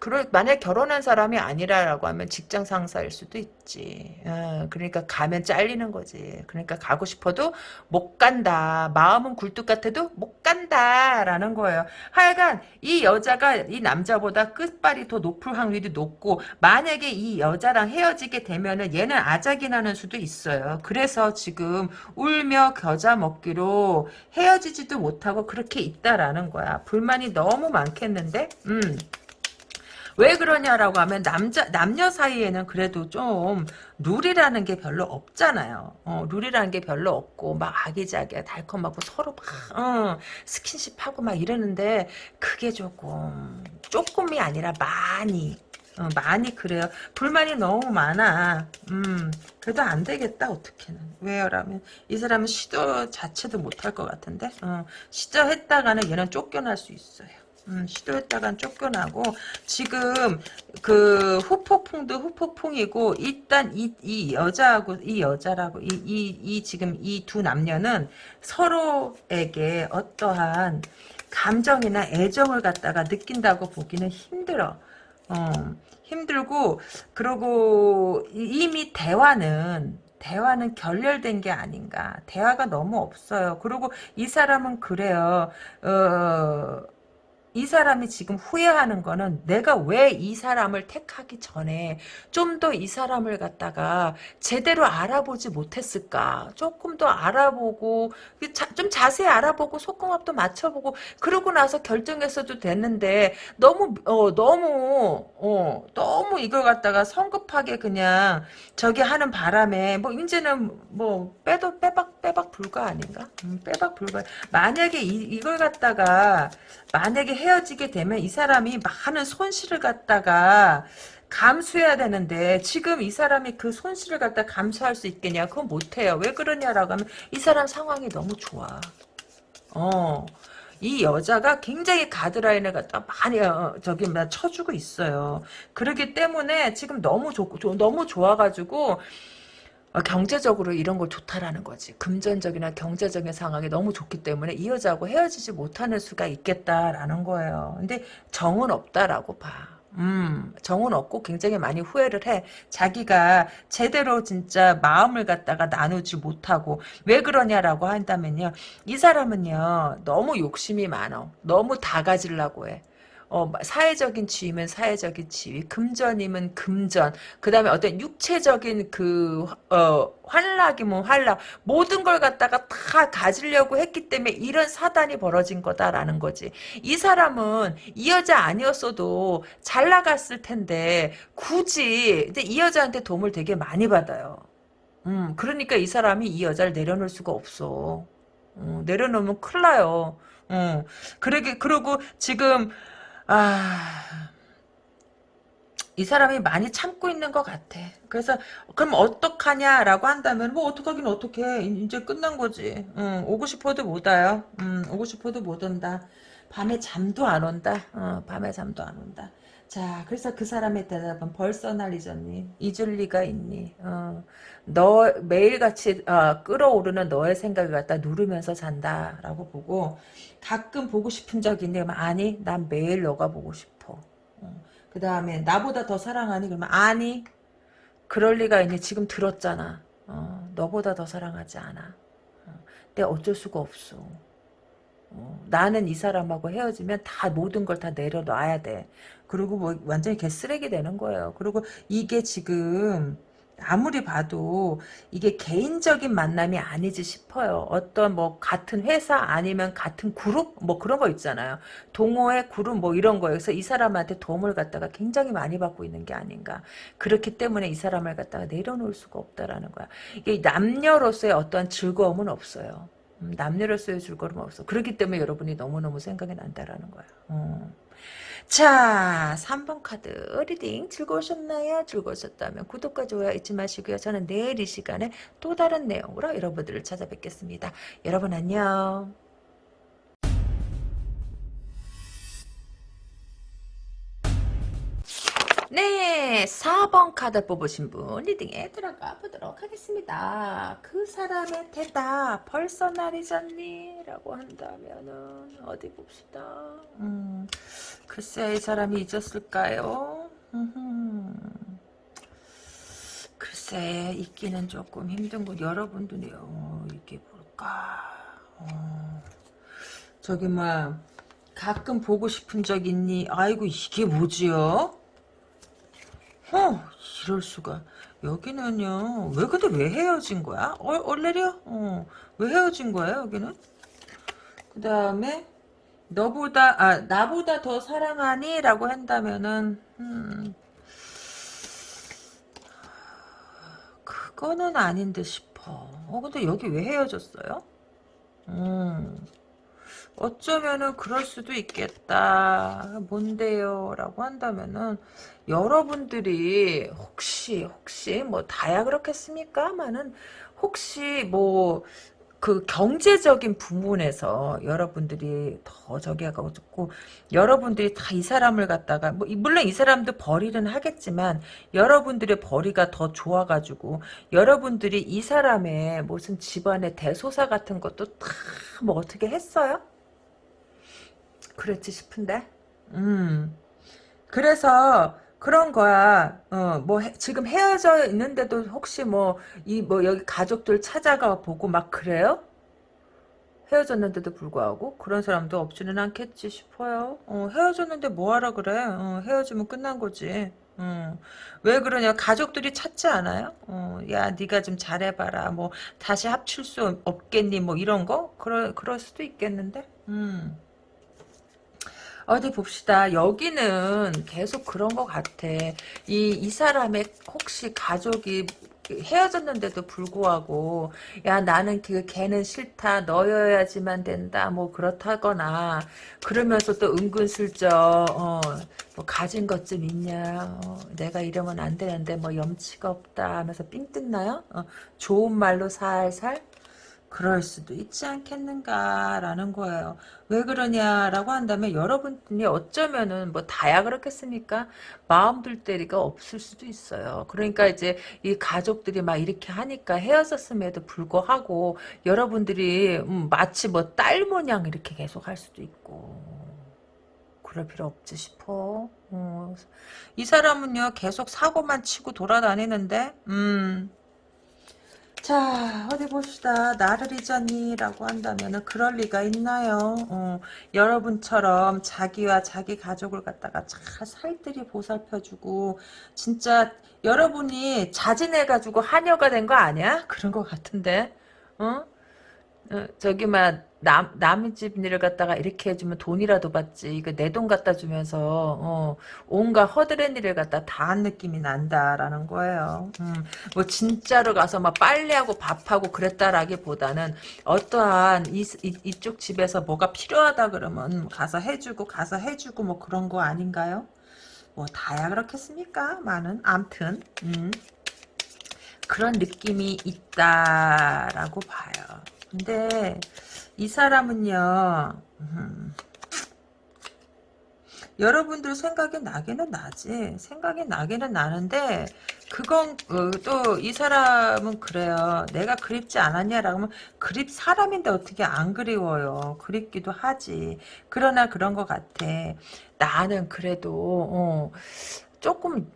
그럴 만약 결혼한 사람이 아니라라고 하면 직장 상사일 수도 있지. 어, 그러니까 가면 잘리는 거지. 그러니까 가고 싶어도 못 간다. 마음은 굴뚝 같아도 못 간다라는 거예요. 하여간 이 여자가 이 남자보다 끝발이 더 높을 확률이 높고 만약에 이 여자랑 헤어지게 되면은 얘는 아작이 나는 수도 있어요. 그래서 지금 울며 겨자 먹기로 헤어지지도 못하고 그렇게 있다라는 거야. 불만이 너무 많겠는데? 음. 왜 그러냐라고 하면 남자 남녀 사이에는 그래도 좀 룰이라는 게 별로 없잖아요. 어, 룰이라는 게 별로 없고 막 아기자기야 달콤하고 서로 막 어, 스킨십하고 막 이러는데 그게 조금 조금이 아니라 많이 어, 많이 그래요. 불만이 너무 많아. 음, 그래도 안 되겠다, 어떻게는. 왜요라면, 이 사람은 시도 자체도 못할 것 같은데, 어, 시도했다가는 얘는 쫓겨날 수 있어요. 음, 시도했다간 쫓겨나고 지금 그 후폭풍도 후폭풍이고 일단 이, 이 여자하고 이 여자라고 이, 이, 이 지금 이 두 남녀는 서로에게 어떠한 감정이나 애정을 갖다가 느낀다고 보기는 힘들어. 어, 힘들고 그러고 이미 대화는 대화는 결렬된 게 아닌가. 대화가 너무 없어요. 그리고 이 사람은 그래요. 어, 이 사람이 지금 후회하는 거는 내가 왜 이 사람을 택하기 전에 좀 더 이 사람을 갖다가 제대로 알아보지 못했을까? 조금 더 알아보고 좀 자세히 알아보고 속궁합도 맞춰보고 그러고 나서 결정했어도 됐는데 너무 어 너무 어 너무 이걸 갖다가 성급하게 그냥 저기 하는 바람에 뭐 이제는 뭐 빼도 빼박 빼박 불가 아닌가? 음, 빼박 불가 만약에 이, 이걸 갖다가 만약에 헤어지게 되면 이 사람이 많은 손실을 갖다가 감수해야 되는데 지금 이 사람이 그 손실을 갖다 감수할 수 있겠냐 그건 못해요 왜 그러냐라고 하면 이 사람 상황이 너무 좋아 어. 이 여자가 굉장히 가드라인을 갖다 많이 어, 저기 막 쳐주고 있어요. 그러기 때문에 지금 너무 좋 너무 좋아가지고 어, 경제적으로 이런 걸 좋다라는 거지. 금전적이나 경제적인 상황이 너무 좋기 때문에 이 여자하고 헤어지지 못하는 수가 있겠다라는 거예요. 근데 정은 없다라고 봐. 음, 정은 없고 굉장히 많이 후회를 해. 자기가 제대로 진짜 마음을 갖다가 나누지 못하고 왜 그러냐라고 한다면요. 이 사람은요. 너무 욕심이 많어. 너무 다 가지려고 해. 어, 사회적인 지위면 사회적인 지위, 금전이면 금전, 그 다음에 어떤 육체적인 그, 어, 환락이면 환락, 모든 걸 갖다가 다 가지려고 했기 때문에 이런 사단이 벌어진 거다라는 거지. 이 사람은 이 여자 아니었어도 잘 나갔을 텐데, 굳이, 근데 이 여자한테 도움을 되게 많이 받아요. 음, 그러니까 이 사람이 이 여자를 내려놓을 수가 없어. 음, 내려놓으면 큰일 나요. 음, 그러게, 그러고 지금, 아, 이 사람이 많이 참고 있는 것 같아. 그래서 그럼 어떡하냐라고 한다면 뭐 어떡하긴 어떡해. 이제 끝난 거지. 응, 오고 싶어도 못 와요. 응, 오고 싶어도 못 온다. 밤에 잠도 안 온다. 어, 밤에 잠도 안 온다. 자, 그래서 그 사람의 대답은 벌써 날 잊었니? 잊을 리가 있니? 어, 너 매일같이 어, 끌어오르는 너의 생각을 갖다 누르면서 잔다라고 보고 가끔 보고 싶은 적? 그러면 아니, 난 매일 너가 보고 싶어. 어, 그 다음에 나보다 더 사랑하니? 그러면 아니, 그럴 리가 있니? 지금 들었잖아. 어, 너보다 더 사랑하지 않아. 어, 근데 어쩔 수가 없어. 어, 나는 이 사람하고 헤어지면 다 모든 걸 다 내려놔야 돼. 그리고 뭐 완전히 개쓰레기 되는 거예요. 그리고 이게 지금 아무리 봐도 이게 개인적인 만남이 아니지 싶어요. 어떤 뭐 같은 회사 아니면 같은 그룹 뭐 그런 거 있잖아요. 동호회 그룹 뭐 이런 거에서 이 사람한테 도움을 갖다가 굉장히 많이 받고 있는 게 아닌가. 그렇기 때문에 이 사람을 갖다가 내려놓을 수가 없다라는 거야. 이게 남녀로서의 어떠한 즐거움은 없어요. 음, 남녀로서의 즐거움은 없어. 그렇기 때문에 여러분이 너무너무 생각이 난다라는 거야. 음. 자 3번 카드 reading 즐거우셨나요? 즐거우셨다면 구독과 좋아요 잊지 마시고요. 저는 내일 이 시간에 또 다른 내용으로 여러분들을 찾아뵙겠습니다. 여러분 안녕. 네, 4번 카드 뽑으신 분 리딩에 들어가 보도록 하겠습니다. 그 사람의 대답 벌써 날이 졌니? 라고 한다면은 어디 봅시다. 음, 글쎄 이 사람이 잊었을까요? 글쎄 잊기는 조금 힘든군. 여러분들이요. 이게 뭘까? 어, 저기 뭐 가끔 보고 싶은 적 있니? 아이고 이게 뭐지요? 어, 이럴 수가. 여기는요. 왜 근데 왜 헤어진 거야? 어, 얼레리야? 어, 왜 헤어진 거야, 여기는? 그 다음에 너보다 아 나보다 더 사랑하니? 라고 한다면은 음, 그거는 아닌데 싶어. 어 근데 여기 왜 헤어졌어요? 음. 어쩌면은 그럴 수도 있겠다. 뭔데요? 라고 한다면은 여러분들이 혹시 혹시 뭐 다야 그렇겠습니까만은 혹시 뭐 그 경제적인 부분에서 여러분들이 더 저기 하고 고 여러분들이 다 이 사람을 갖다가 뭐 물론 이 사람도 벌이는 하겠지만 여러분들의 벌이가 더 좋아가지고 여러분들이 이 사람의 무슨 집안의 대소사 같은 것도 다 뭐 어떻게 했어요? 그랬지 싶은데. 음. 그래서 그런 거야. 어, 뭐 해, 지금 헤어져 있는데도 혹시 뭐이뭐 여기 가족들 찾아가 보고 막 그래요? 헤어졌는데도 불구하고 그런 사람도 없지는 않겠지 싶어요. 어, 헤어졌는데 뭐하라 그래? 어, 헤어지면 끝난 거지. 어, 왜 그러냐? 가족들이 찾지 않아요? 어, 야, 네가 좀 잘해봐라. 뭐 다시 합칠 수 없겠니? 뭐 이런 거? 그럴 그럴 수도 있겠는데. 음. 어디 봅시다. 여기는 계속 그런 것 같아. 이, 이 사람의 혹시 가족이 헤어졌는데도 불구하고 야 나는 그 걔는 싫다 너여야지만 된다 뭐 그렇다거나 그러면서 또 은근슬쩍 어, 뭐 가진 것 좀 있냐 어, 내가 이러면 안 되는데 뭐 염치가 없다 하면서 삥 뜯나요 어, 좋은 말로 살살 그럴 수도 있지 않겠는가라는 거예요. 왜 그러냐라고 한다면 여러분이 어쩌면은 뭐 다야 그렇겠습니까? 마음 둘 때리가 없을 수도 있어요. 그러니까 이제 이 가족들이 막 이렇게 하니까 헤어졌음에도 불구하고 여러분들이 음 마치 뭐 딸 모양 이렇게 계속 할 수도 있고 그럴 필요 없지 싶어. 어. 이 사람은요 계속 사고만 치고 돌아다니는데 음 자 어디 봅시다. 나를 잊었니 라고 한다면 그럴 리가 있나요? 어, 여러분처럼 자기와 자기 가족을 갖다가 잘 살뜰히 보살펴주고 진짜 여러분이 자진해가지고 하녀가 된 거 아니야? 그런 거 같은데. 어? 어, 저기 막 남, 남의 집 일을 갖다가 이렇게 해주면 돈이라도 받지. 이거 내 돈 갖다 주면서, 어, 온갖 허드렛 일을 갖다 다 한 느낌이 난다라는 거예요. 음, 뭐, 진짜로 가서 막 빨래하고 밥하고 그랬다라기보다는 어떠한 이, 이, 이쪽 집에서 뭐가 필요하다 그러면 가서 해주고, 가서 해주고 뭐 그런 거 아닌가요? 뭐, 다야 그렇겠습니까? 많은. 암튼, 음. 그런 느낌이 있다라고 봐요. 근데, 이 사람은요, 음, 여러분들 생각이 나기는 나지. 생각이 나기는 나는데, 그건, 어, 또, 이 사람은 그래요. 내가 그립지 않았냐라고 하면, 그립, 사람인데 어떻게 안 그리워요. 그립기도 하지. 그러나 그런 것 같아. 나는 그래도, 어, 조금,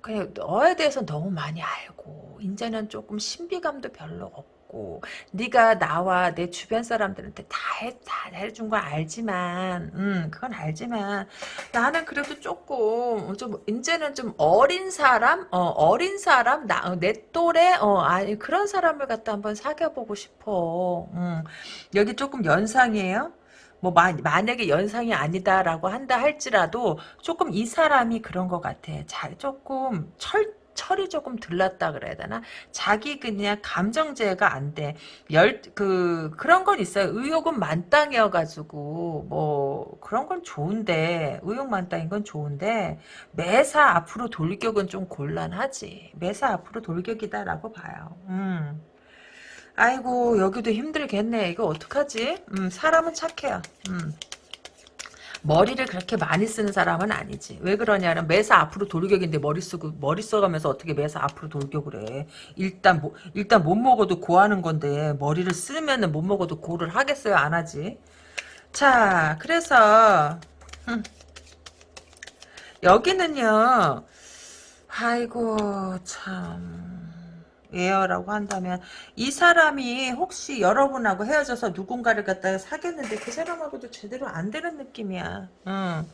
그냥 너에 대해서 너무 많이 알고, 이제는 조금 신비감도 별로 없고, 없고 네가 나와 내 주변 사람들한테 다, 해, 다 해준 건 알지만 음 그건 알지만 나는 그래도 조금 좀 이제는 좀 어린 사람 어 어린 사람 나 내 또래 어 아니 그런 사람을 갖다 한번 사귀어보고 싶어 음 여기 조금 연상이에요 뭐 마, 만약에 연상이 아니다라고 한다 할지라도 조금 이 사람이 그런 것 같아. 잘 조금 철 철이 조금 들렀다 그래야 되나? 자기 그냥 감정제가 안 돼. 열, 그, 그런 건 있어요. 의욕은 만땅이어가지고, 뭐, 그런 건 좋은데, 의욕 만땅인 건 좋은데, 매사 앞으로 돌격은 좀 곤란하지. 매사 앞으로 돌격이다라고 봐요. 음. 아이고, 여기도 힘들겠네. 이거 어떡하지? 음, 사람은 착해요. 음. 머리를 그렇게 많이 쓰는 사람은 아니지. 왜 그러냐면 매사 앞으로 돌격인데 머리 쓰고 머리 써가면서 어떻게 매사 앞으로 돌격을 해. 일단 뭐 일단 못 먹어도 고하는 건데 머리를 쓰면은 못 먹어도 고를 하겠어요? 안 하지. 자, 그래서 음. 여기는요. 아이고 참 예요라고 한다면 이 사람이 혹시 여러분하고 헤어져서 누군가를 갖다가 사귀었는데 그 사람하고도 제대로 안 되는 느낌이야. 응.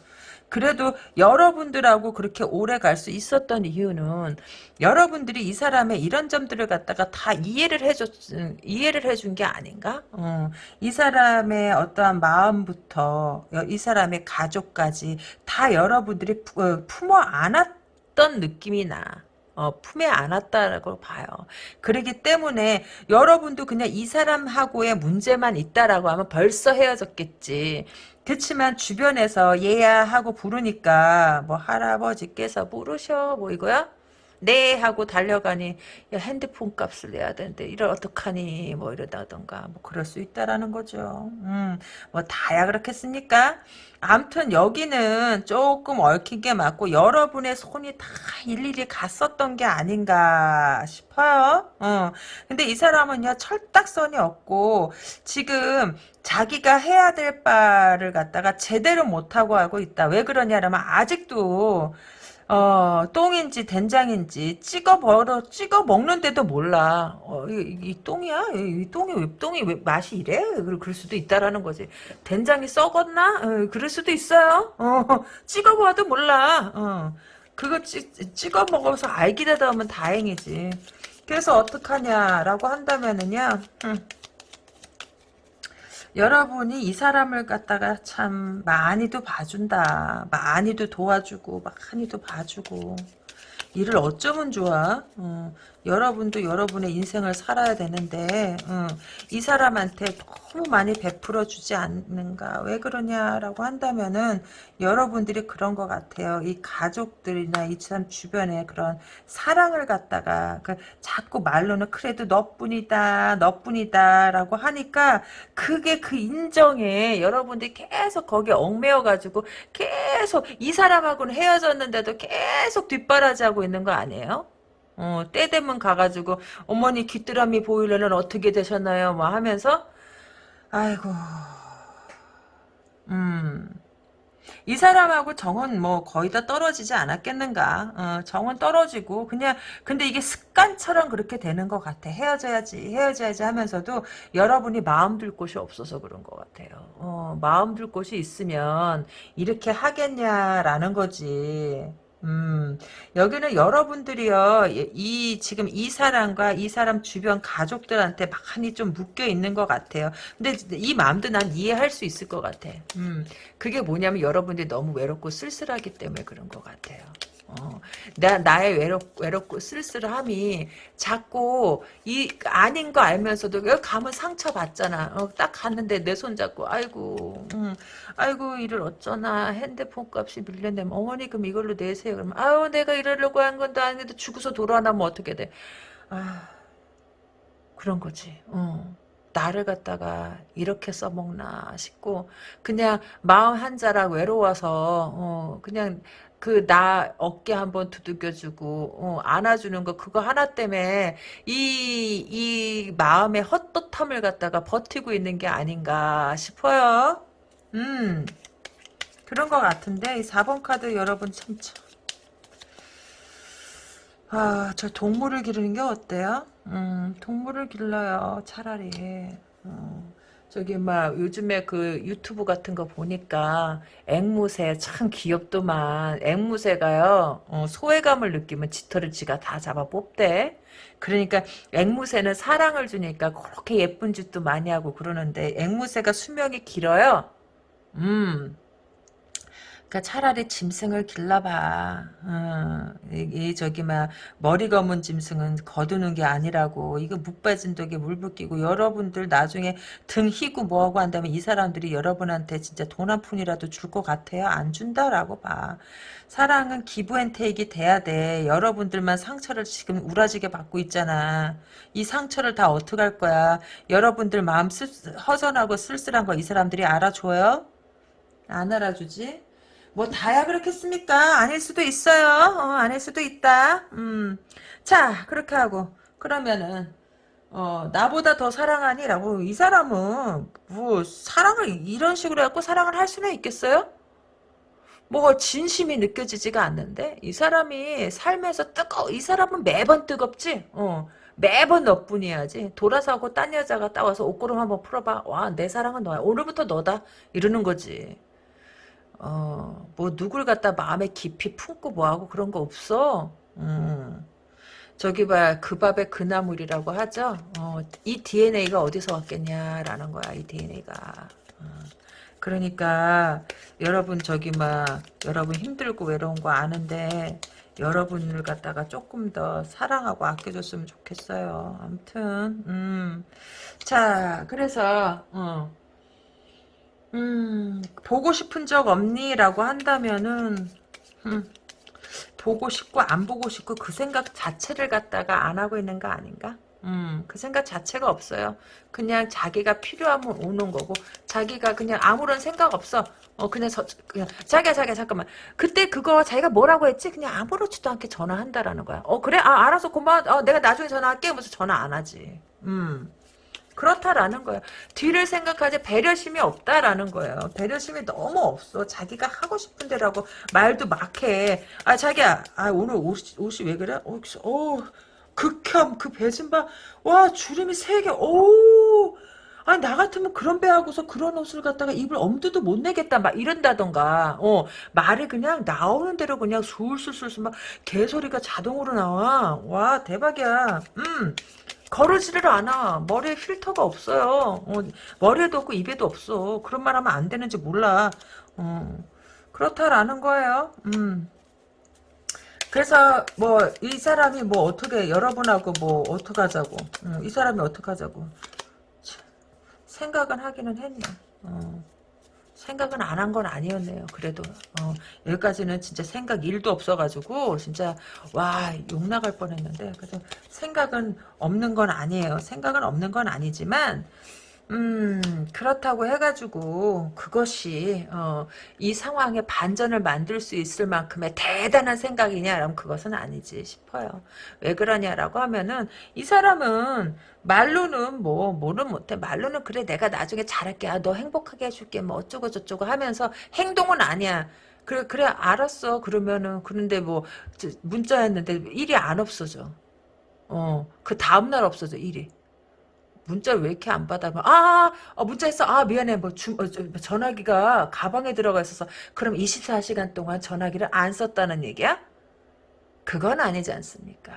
그래도 여러분들하고 그렇게 오래 갈 수 있었던 이유는 여러분들이 이 사람의 이런 점들을 갖다가 다 이해를 해줬 이해를 해준 게 아닌가? 어, 이 사람의 어떠한 마음부터 이 사람의 가족까지 다 여러분들이 어, 품어 안았던 느낌이 나. 어, 품에 안았다고 봐요. 그러기 때문에 여러분도 그냥 이 사람하고의 문제만 있다라고 하면 벌써 헤어졌겠지. 그렇지만 주변에서 얘야 하고 부르니까 뭐 할아버지께서 부르셔 뭐 이거야? 네 하고 달려가니 야 핸드폰 값을 내야 되는데 이걸 어떡하니 뭐 이러다던가 뭐 그럴 수 있다라는 거죠. 음 뭐 다야 그렇겠습니까? 암튼 여기는 조금 얽히게 맞고 여러분의 손이 다 일일이 갔었던 게 아닌가 싶어요. 어. 근데 이 사람은요 철딱선이 없고 지금 자기가 해야 될 바를 갖다가 제대로 못하고 하고 있다. 왜 그러냐면 아직도 어, 똥인지 된장인지 찍어 버려 찍어 먹는데도 몰라. 어, 이, 이 똥이야? 이, 똥이 왜 똥이 왜 맛이 이래? 그럴 수도 있다라는 거지. 된장이 썩었나? 어, 그럴 수도 있어요. 어, 찍어 봐도 몰라. 어, 그거 찍, 찍어 먹어서 알기라도 하면 다행이지. 그래서 어떡하냐라고 한다면은요. 음. 여러분이 이 사람을 갖다가 참 많이도 봐준다. 많이도 도와주고 많이도 봐주고 일을 어쩌면 좋아. 어, 여러분도 여러분의 인생을 살아야 되는데 어, 이 사람한테 너무 많이 베풀어 주지 않는가 왜 그러냐라고 한다면은 여러분들이 그런 것 같아요 이 가족들이나 이 사람 주변에 그런 사랑을 갖다가 그 자꾸 말로는 그래도 너뿐이다 너뿐이다 라고 하니까 그게 그 인정에 여러분들이 계속 거기에 얽매여 가지고 계속 이 사람하고는 헤어졌는데도 계속 뒷바라지하고 있는 거 아니에요? 어, 때 되면 가가지고 어머니 귀뚜라미 보일러는 어떻게 되셨나요? 뭐 하면서 아이고 음 이 사람하고 정은 뭐 거의 다 떨어지지 않았겠는가. 어, 정은 떨어지고 그냥 근데 이게 습관처럼 그렇게 되는 것 같아. 헤어져야지 헤어져야지 하면서도 여러분이 마음 둘 곳이 없어서 그런 것 같아요. 어, 마음 둘 곳이 있으면 이렇게 하겠냐라는 거지. 음, 여기는 여러분들이요, 이, 지금 이 사람과 이 사람 주변 가족들한테 많이 좀 묶여 있는 것 같아요. 근데 이 마음도 난 이해할 수 있을 것 같아. 음, 그게 뭐냐면 여러분들이 너무 외롭고 쓸쓸하기 때문에 그런 것 같아요. 어, 나, 나의 외롭, 외롭고 쓸쓸함이 자꾸 이 아닌 거 알면서도 여기 가면 상처받잖아. 어, 딱 갔는데 내 손 잡고 아이고 음, 아이고 이를 어쩌나 핸드폰 값이 밀려내면 어머니 그럼 이걸로 내세요. 그러면 아유 내가 이러려고 한 건도 아닌데 죽어서 돌아나면 어떻게 돼. 아 그런 거지. 어. 나를 갖다가 이렇게 써먹나 싶고 그냥 마음 한 자락 외로워서 어, 그냥 그 나 어깨 한번 두들겨주고 어, 안아주는 거 그거 하나 때문에 이 이 마음의 헛헛함을 갖다가 버티고 있는 게 아닌가 싶어요. 음 그런 것 같은데 이 4번 카드 여러분 참 아, 저 동물을 기르는 게 어때요? 음, 동물을 길러요, 차라리. 어, 저기, 막, 요즘에 그 유튜브 같은 거 보니까 앵무새 참 귀엽더만. 앵무새가요, 어, 소외감을 느끼면 짙어를 지가 다 잡아 뽑대. 그러니까 앵무새는 사랑을 주니까 그렇게 예쁜 짓도 많이 하고 그러는데 앵무새가 수명이 길어요. 음, 그러니까 차라리 짐승을 길러봐. 어, 이, 이 저기 막 머리 검은 짐승은 거두는 게 아니라고. 이거 묵 빠진 독에 물 붓기고 여러분들 나중에 등 희고 뭐하고 한다면 이 사람들이 여러분한테 진짜 돈 한 푼이라도 줄 것 같아요? 안 준다라고 봐. 사랑은 기부앤테이크 돼야 돼. 여러분들만 상처를 지금 우라지게 받고 있잖아. 이 상처를 다 어떡할 거야. 여러분들 마음 쓸, 허전하고 쓸쓸한 거 이 사람들이 알아줘요? 안 알아주지? 뭐 다야 그렇겠습니까? 아닐 수도 있어요. 어, 아닐 수도 있다. 음. 자 그렇게 하고 그러면은 어, 나보다 더 사랑하니 라고 이 사람은 뭐 사랑을 이런 식으로 해갖고 사랑을 할 수는 있겠어요? 뭐 진심이 느껴지지가 않는데 이 사람이 삶에서 뜨거 이 사람은 매번 뜨겁지. 어. 매번 너뿐이야지. 돌아서고 딴 여자가 따와서 옷구름 한번 풀어봐. 와, 내 사랑은 너야. 오늘부터 너다. 이러는 거지. 어, 뭐 누굴 갖다 마음에 깊이 품고 뭐하고 그런 거 없어. 음. 저기 봐, 그 밥에 그 나물이라고 하죠. 어, 이 DNA가 어디서 왔겠냐라는 거야, 이 DNA가. 어. 그러니까 여러분 저기 막 여러분 힘들고 외로운 거 아는데 여러분을 갖다가 조금 더 사랑하고 아껴줬으면 좋겠어요. 아무튼 음. 자, 그래서 어. 음, 보고 싶은 적 없니? 라고 한다면은, 음, 보고 싶고 안 보고 싶고 그 생각 자체를 갖다가 안 하고 있는 거 아닌가? 음, 그 생각 자체가 없어요. 그냥 자기가 필요하면 오는 거고, 자기가 그냥 아무런 생각 없어. 어, 그냥, 저, 그냥, 자기야, 자기야, 잠깐만. 그때 그거 자기가 뭐라고 했지? 그냥 아무렇지도 않게 전화한다라는 거야. 어, 그래? 아, 알아서 고마워. 어, 내가 나중에 전화할게. 하면서 전화 안 하지. 음. 그렇다라는 거예요. 뒤를 생각하지 배려심이 없다라는 거예요. 배려심이 너무 없어. 자기가 하고 싶은 대로하고 말도 막 해. 아 자기야, 아 오늘 옷이, 옷이 왜 그래? 어, 어 극혐 그 배신바 와 주름이 세 개. 오. 아니 나 같으면 그런 배하고서 그런 옷을 갖다가 입을 엄두도 못 내겠다 막 이런다던가 어 말이 그냥 나오는 대로 그냥 술술술술 막 개소리가 자동으로 나와 와 대박이야 음 거르지를 않아. 머리에 필터가 없어요. 어, 머리에도 없고 입에도 없어. 그런 말 하면 안 되는지 몰라. 어, 그렇다라는 거예요. 음. 그래서 뭐 이 사람이 뭐 어떻게 여러분하고 뭐 어떻게 하자고 어, 이 사람이 어떻게 하자고 생각은 하기는 했네. 어. 생각은 안 한 건 아니었네요. 그래도 어, 여기까지는 진짜 생각 1도 없어가지고 진짜 와 욕 나갈 뻔했는데 그래도 생각은 없는 건 아니에요. 생각은 없는 건 아니지만 음, 그렇다고 해가지고, 그것이, 어, 이 상황에 반전을 만들 수 있을 만큼의 대단한 생각이냐, 그럼 그것은 아니지 싶어요. 왜 그러냐라고 하면은, 이 사람은, 말로는 뭐, 뭐는 못해. 말로는, 그래, 내가 나중에 잘할게. 아, 너 행복하게 해줄게. 뭐, 어쩌고저쩌고 하면서, 행동은 아니야. 그래, 그래, 알았어. 그러면은, 그런데 뭐, 문자였는데, 일이 안 없어져. 어, 그 다음날 없어져, 일이. 문자를 왜 이렇게 안 받아? 아, 아, 아, 문자 했어. 아, 미안해. 뭐, 주, 어, 저, 전화기가 가방에 들어가 있어서. 그럼 24시간 동안 전화기를 안 썼다는 얘기야? 그건 아니지 않습니까?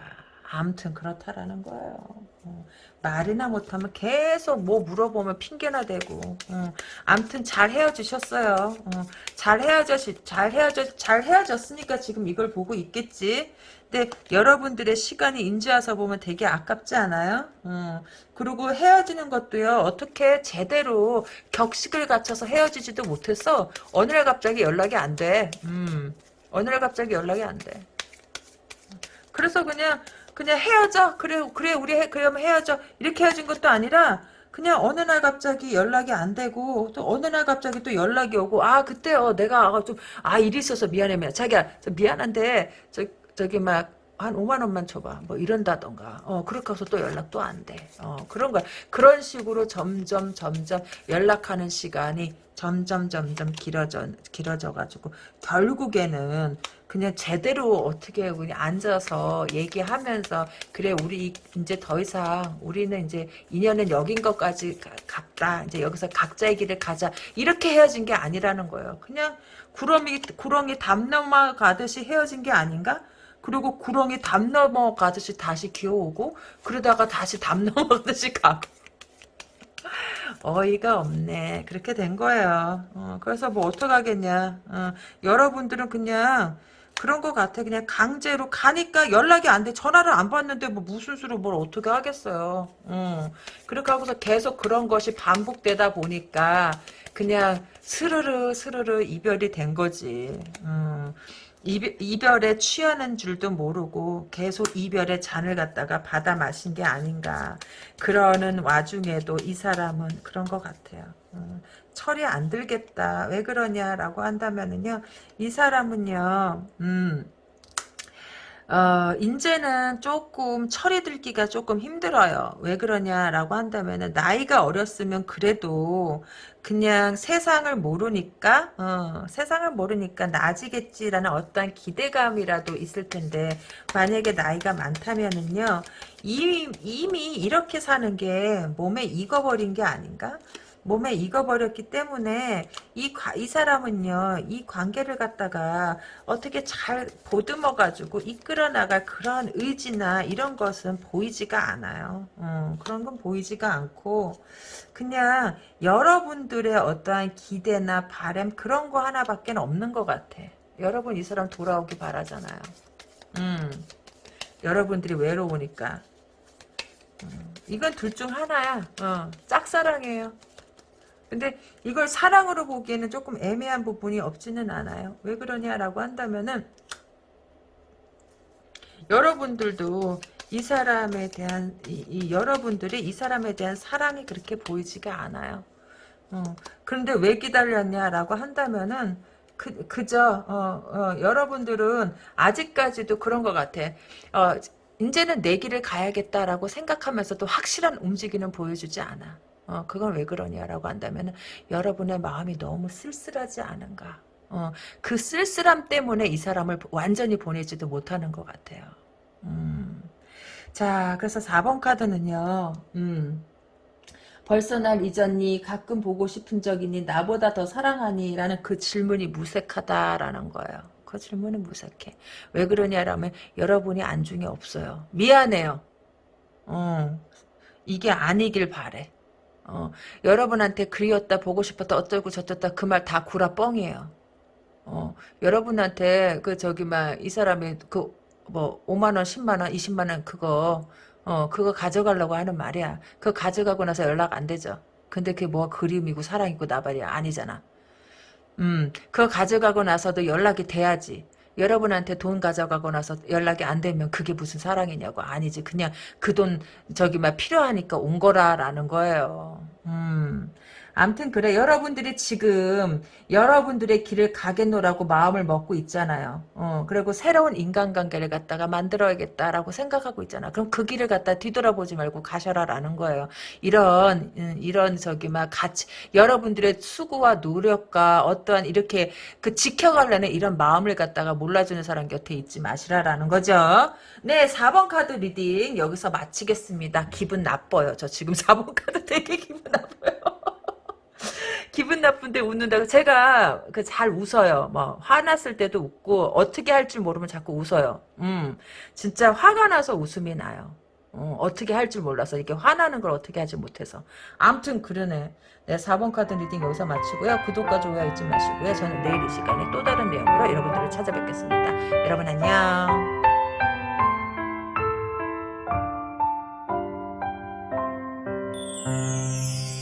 아무튼 그렇다라는 거예요. 어, 말이나 못하면 계속 뭐 물어보면 핑계나 대고. 어, 아무튼 잘 헤어지셨어요. 어, 잘 헤어져, 잘 헤어져, 잘 헤어졌으니까 지금 이걸 보고 있겠지. 근데 여러분들의 시간이 인지와서 보면 되게 아깝지 않아요? 어, 그리고 헤어지는 것도요. 어떻게 제대로 격식을 갖춰서 헤어지지도 못했어. 어느 날 갑자기 연락이 안 돼. 음, 어느 날 갑자기 연락이 안 돼. 그래서 그냥 그냥 헤어져. 그래 그래 우리 해, 그러면 헤어져. 이렇게 헤어진 것도 아니라 그냥 어느 날 갑자기 연락이 안 되고 또 어느 날 갑자기 또 연락이 오고 아 그때요 내가 좀 아 일이 있어서 미안해 미안 자기야 미안한데 저 저기 막 한 5만 원만 줘봐. 뭐 이런다던가. 어, 그렇게 해서 또 연락도 안 돼. 어, 그런 거야. 그런 식으로 점점 점점 연락하는 시간이 점점 점점 길어져 길어져 가지고 결국에는 그냥 제대로 어떻게 그냥 앉아서 얘기하면서 그래 우리 이제 더 이상 우리는 이제 인연은 여긴 것까지 갔다. 이제 여기서 각자의 길을 가자. 이렇게 헤어진 게 아니라는 거예요. 그냥 구렁이 구렁이 담 넘어가듯이 헤어진 게 아닌가? 그리고 구렁이 담 넘어가듯이 다시 기어오고 그러다가 다시 담 넘어가듯이 가고 어이가 없네. 그렇게 된 거예요. 어, 그래서 뭐 어떡하겠냐. 어, 여러분들은 그냥 그런 것 같아. 그냥 강제로 가니까 연락이 안 돼. 전화를 안 받는데 뭐 무슨 수로 뭘 어떻게 하겠어요. 어, 그렇게 하고서 계속 그런 것이 반복되다 보니까 그냥 스르르 스르르 이별이 된 거지. 음. 이별 에 취하는 줄도 모르고 계속 이별의 잔을 갖다가 받아 마신 게 아닌가. 그러는 와중에도 이 사람은 그런 것 같아요. 음, 철이 안 들겠다. 왜 그러냐라고 한다면은요. 이 사람은요. 음, 어, 이제는 조금 철이 들기가 조금 힘들어요. 왜 그러냐라고 한다면 나이가 어렸으면 그래도 그냥 세상을 모르니까 어, 세상을 모르니까 나아지겠지라는 어떤 기대감이라도 있을 텐데 만약에 나이가 많다면은요 이미, 이미 이렇게 사는 게 몸에 익어버린 게 아닌가? 몸에 익어버렸기 때문에 이, 이 사람은요, 이 관계를 갖다가 어떻게 잘 보듬어 가지고 이끌어 나갈 그런 의지나 이런 것은 보이지가 않아요. 어, 그런 건 보이지가 않고, 그냥 여러분들의 어떠한 기대나 바램 그런 거 하나밖에 없는 것 같아. 여러분 이 사람 돌아오기 바라잖아요. 음, 여러분들이 외로우니까. 음, 이건 둘 중 하나야. 어, 짝사랑이에요. 근데 이걸 사랑으로 보기에는 조금 애매한 부분이 없지는 않아요. 왜 그러냐라고 한다면은 여러분들도 이 사람에 대한 이, 이 여러분들이 이 사람에 대한 사랑이 그렇게 보이지가 않아요. 어, 그런데 왜 기다렸냐라고 한다면은 그, 그저 어, 어, 여러분들은 아직까지도 그런 것 같아. 어, 이제는 내 길을 가야겠다라고 생각하면서도 확실한 움직임은 보여주지 않아. 어, 그건 왜 그러냐라고 한다면 여러분의 마음이 너무 쓸쓸하지 않은가. 어, 그 쓸쓸함 때문에 이 사람을 완전히 보내지도 못하는 것 같아요. 음. 자, 그래서 4번 카드는요. 음. 벌써 날 잊었니? 가끔 보고 싶은 적이니? 나보다 더 사랑하니? 라는 그 질문이 무색하다라는 거예요. 그 질문은 무색해. 왜 그러냐라면 여러분이 안중에 없어요. 미안해요. 어, 이게 아니길 바래. 어, 여러분한테 그리웠다 보고 싶었다 어쩌고 저쩌다 그 말 다 구라 뻥이에요. 어, 여러분한테 그 저기 막 이 사람이 그 뭐 5만 원, 10만 원, 20만 원 그거 어 그거 가져가려고 하는 말이야. 그거 가져가고 나서 연락 안 되죠. 근데 그게 뭐가 그림이고 사랑이고 나발이야 아니잖아. 음, 그거 가져가고 나서도 연락이 돼야지. 여러분한테 돈 가져가고 나서 연락이 안 되면 그게 무슨 사랑이냐고 아니지 그냥 그 돈 저기 막 필요하니까 온 거라라는 거예요. 음. 암튼 그래 여러분들이 지금 여러분들의 길을 가겠노라고 마음을 먹고 있잖아요. 어, 그리고 새로운 인간관계를 갖다가 만들어야겠다라고 생각하고 있잖아. 그럼 그 길을 갖다 뒤돌아보지 말고 가셔라라는 거예요. 이런 음, 이런 저기 막 같이 여러분들의 수고와 노력과 어떠한 이렇게 그 지켜가려는 이런 마음을 갖다가 몰라주는 사람 곁에 있지 마시라라는 거죠. 네, 4번 카드 reading 여기서 마치겠습니다. 기분 나빠요. 저 지금 4번 카드 되게 기분 나빠요. 기분 나쁜데 웃는다고 제가 그 잘 웃어요. 뭐 화났을 때도 웃고 어떻게 할 줄 모르면 자꾸 웃어요. 음, 진짜 화가 나서 웃음이 나요. 어떻게 할 줄 몰라서 이렇게 화나는 걸 어떻게 하지 못해서 아무튼 그러네. 네, 4번 카드 reading 여기서 마치고요. 구독과 좋아요 잊지 마시고요. 저는 내일 이 시간에 또 다른 내용으로 여러분들을 찾아뵙겠습니다. 여러분 안녕.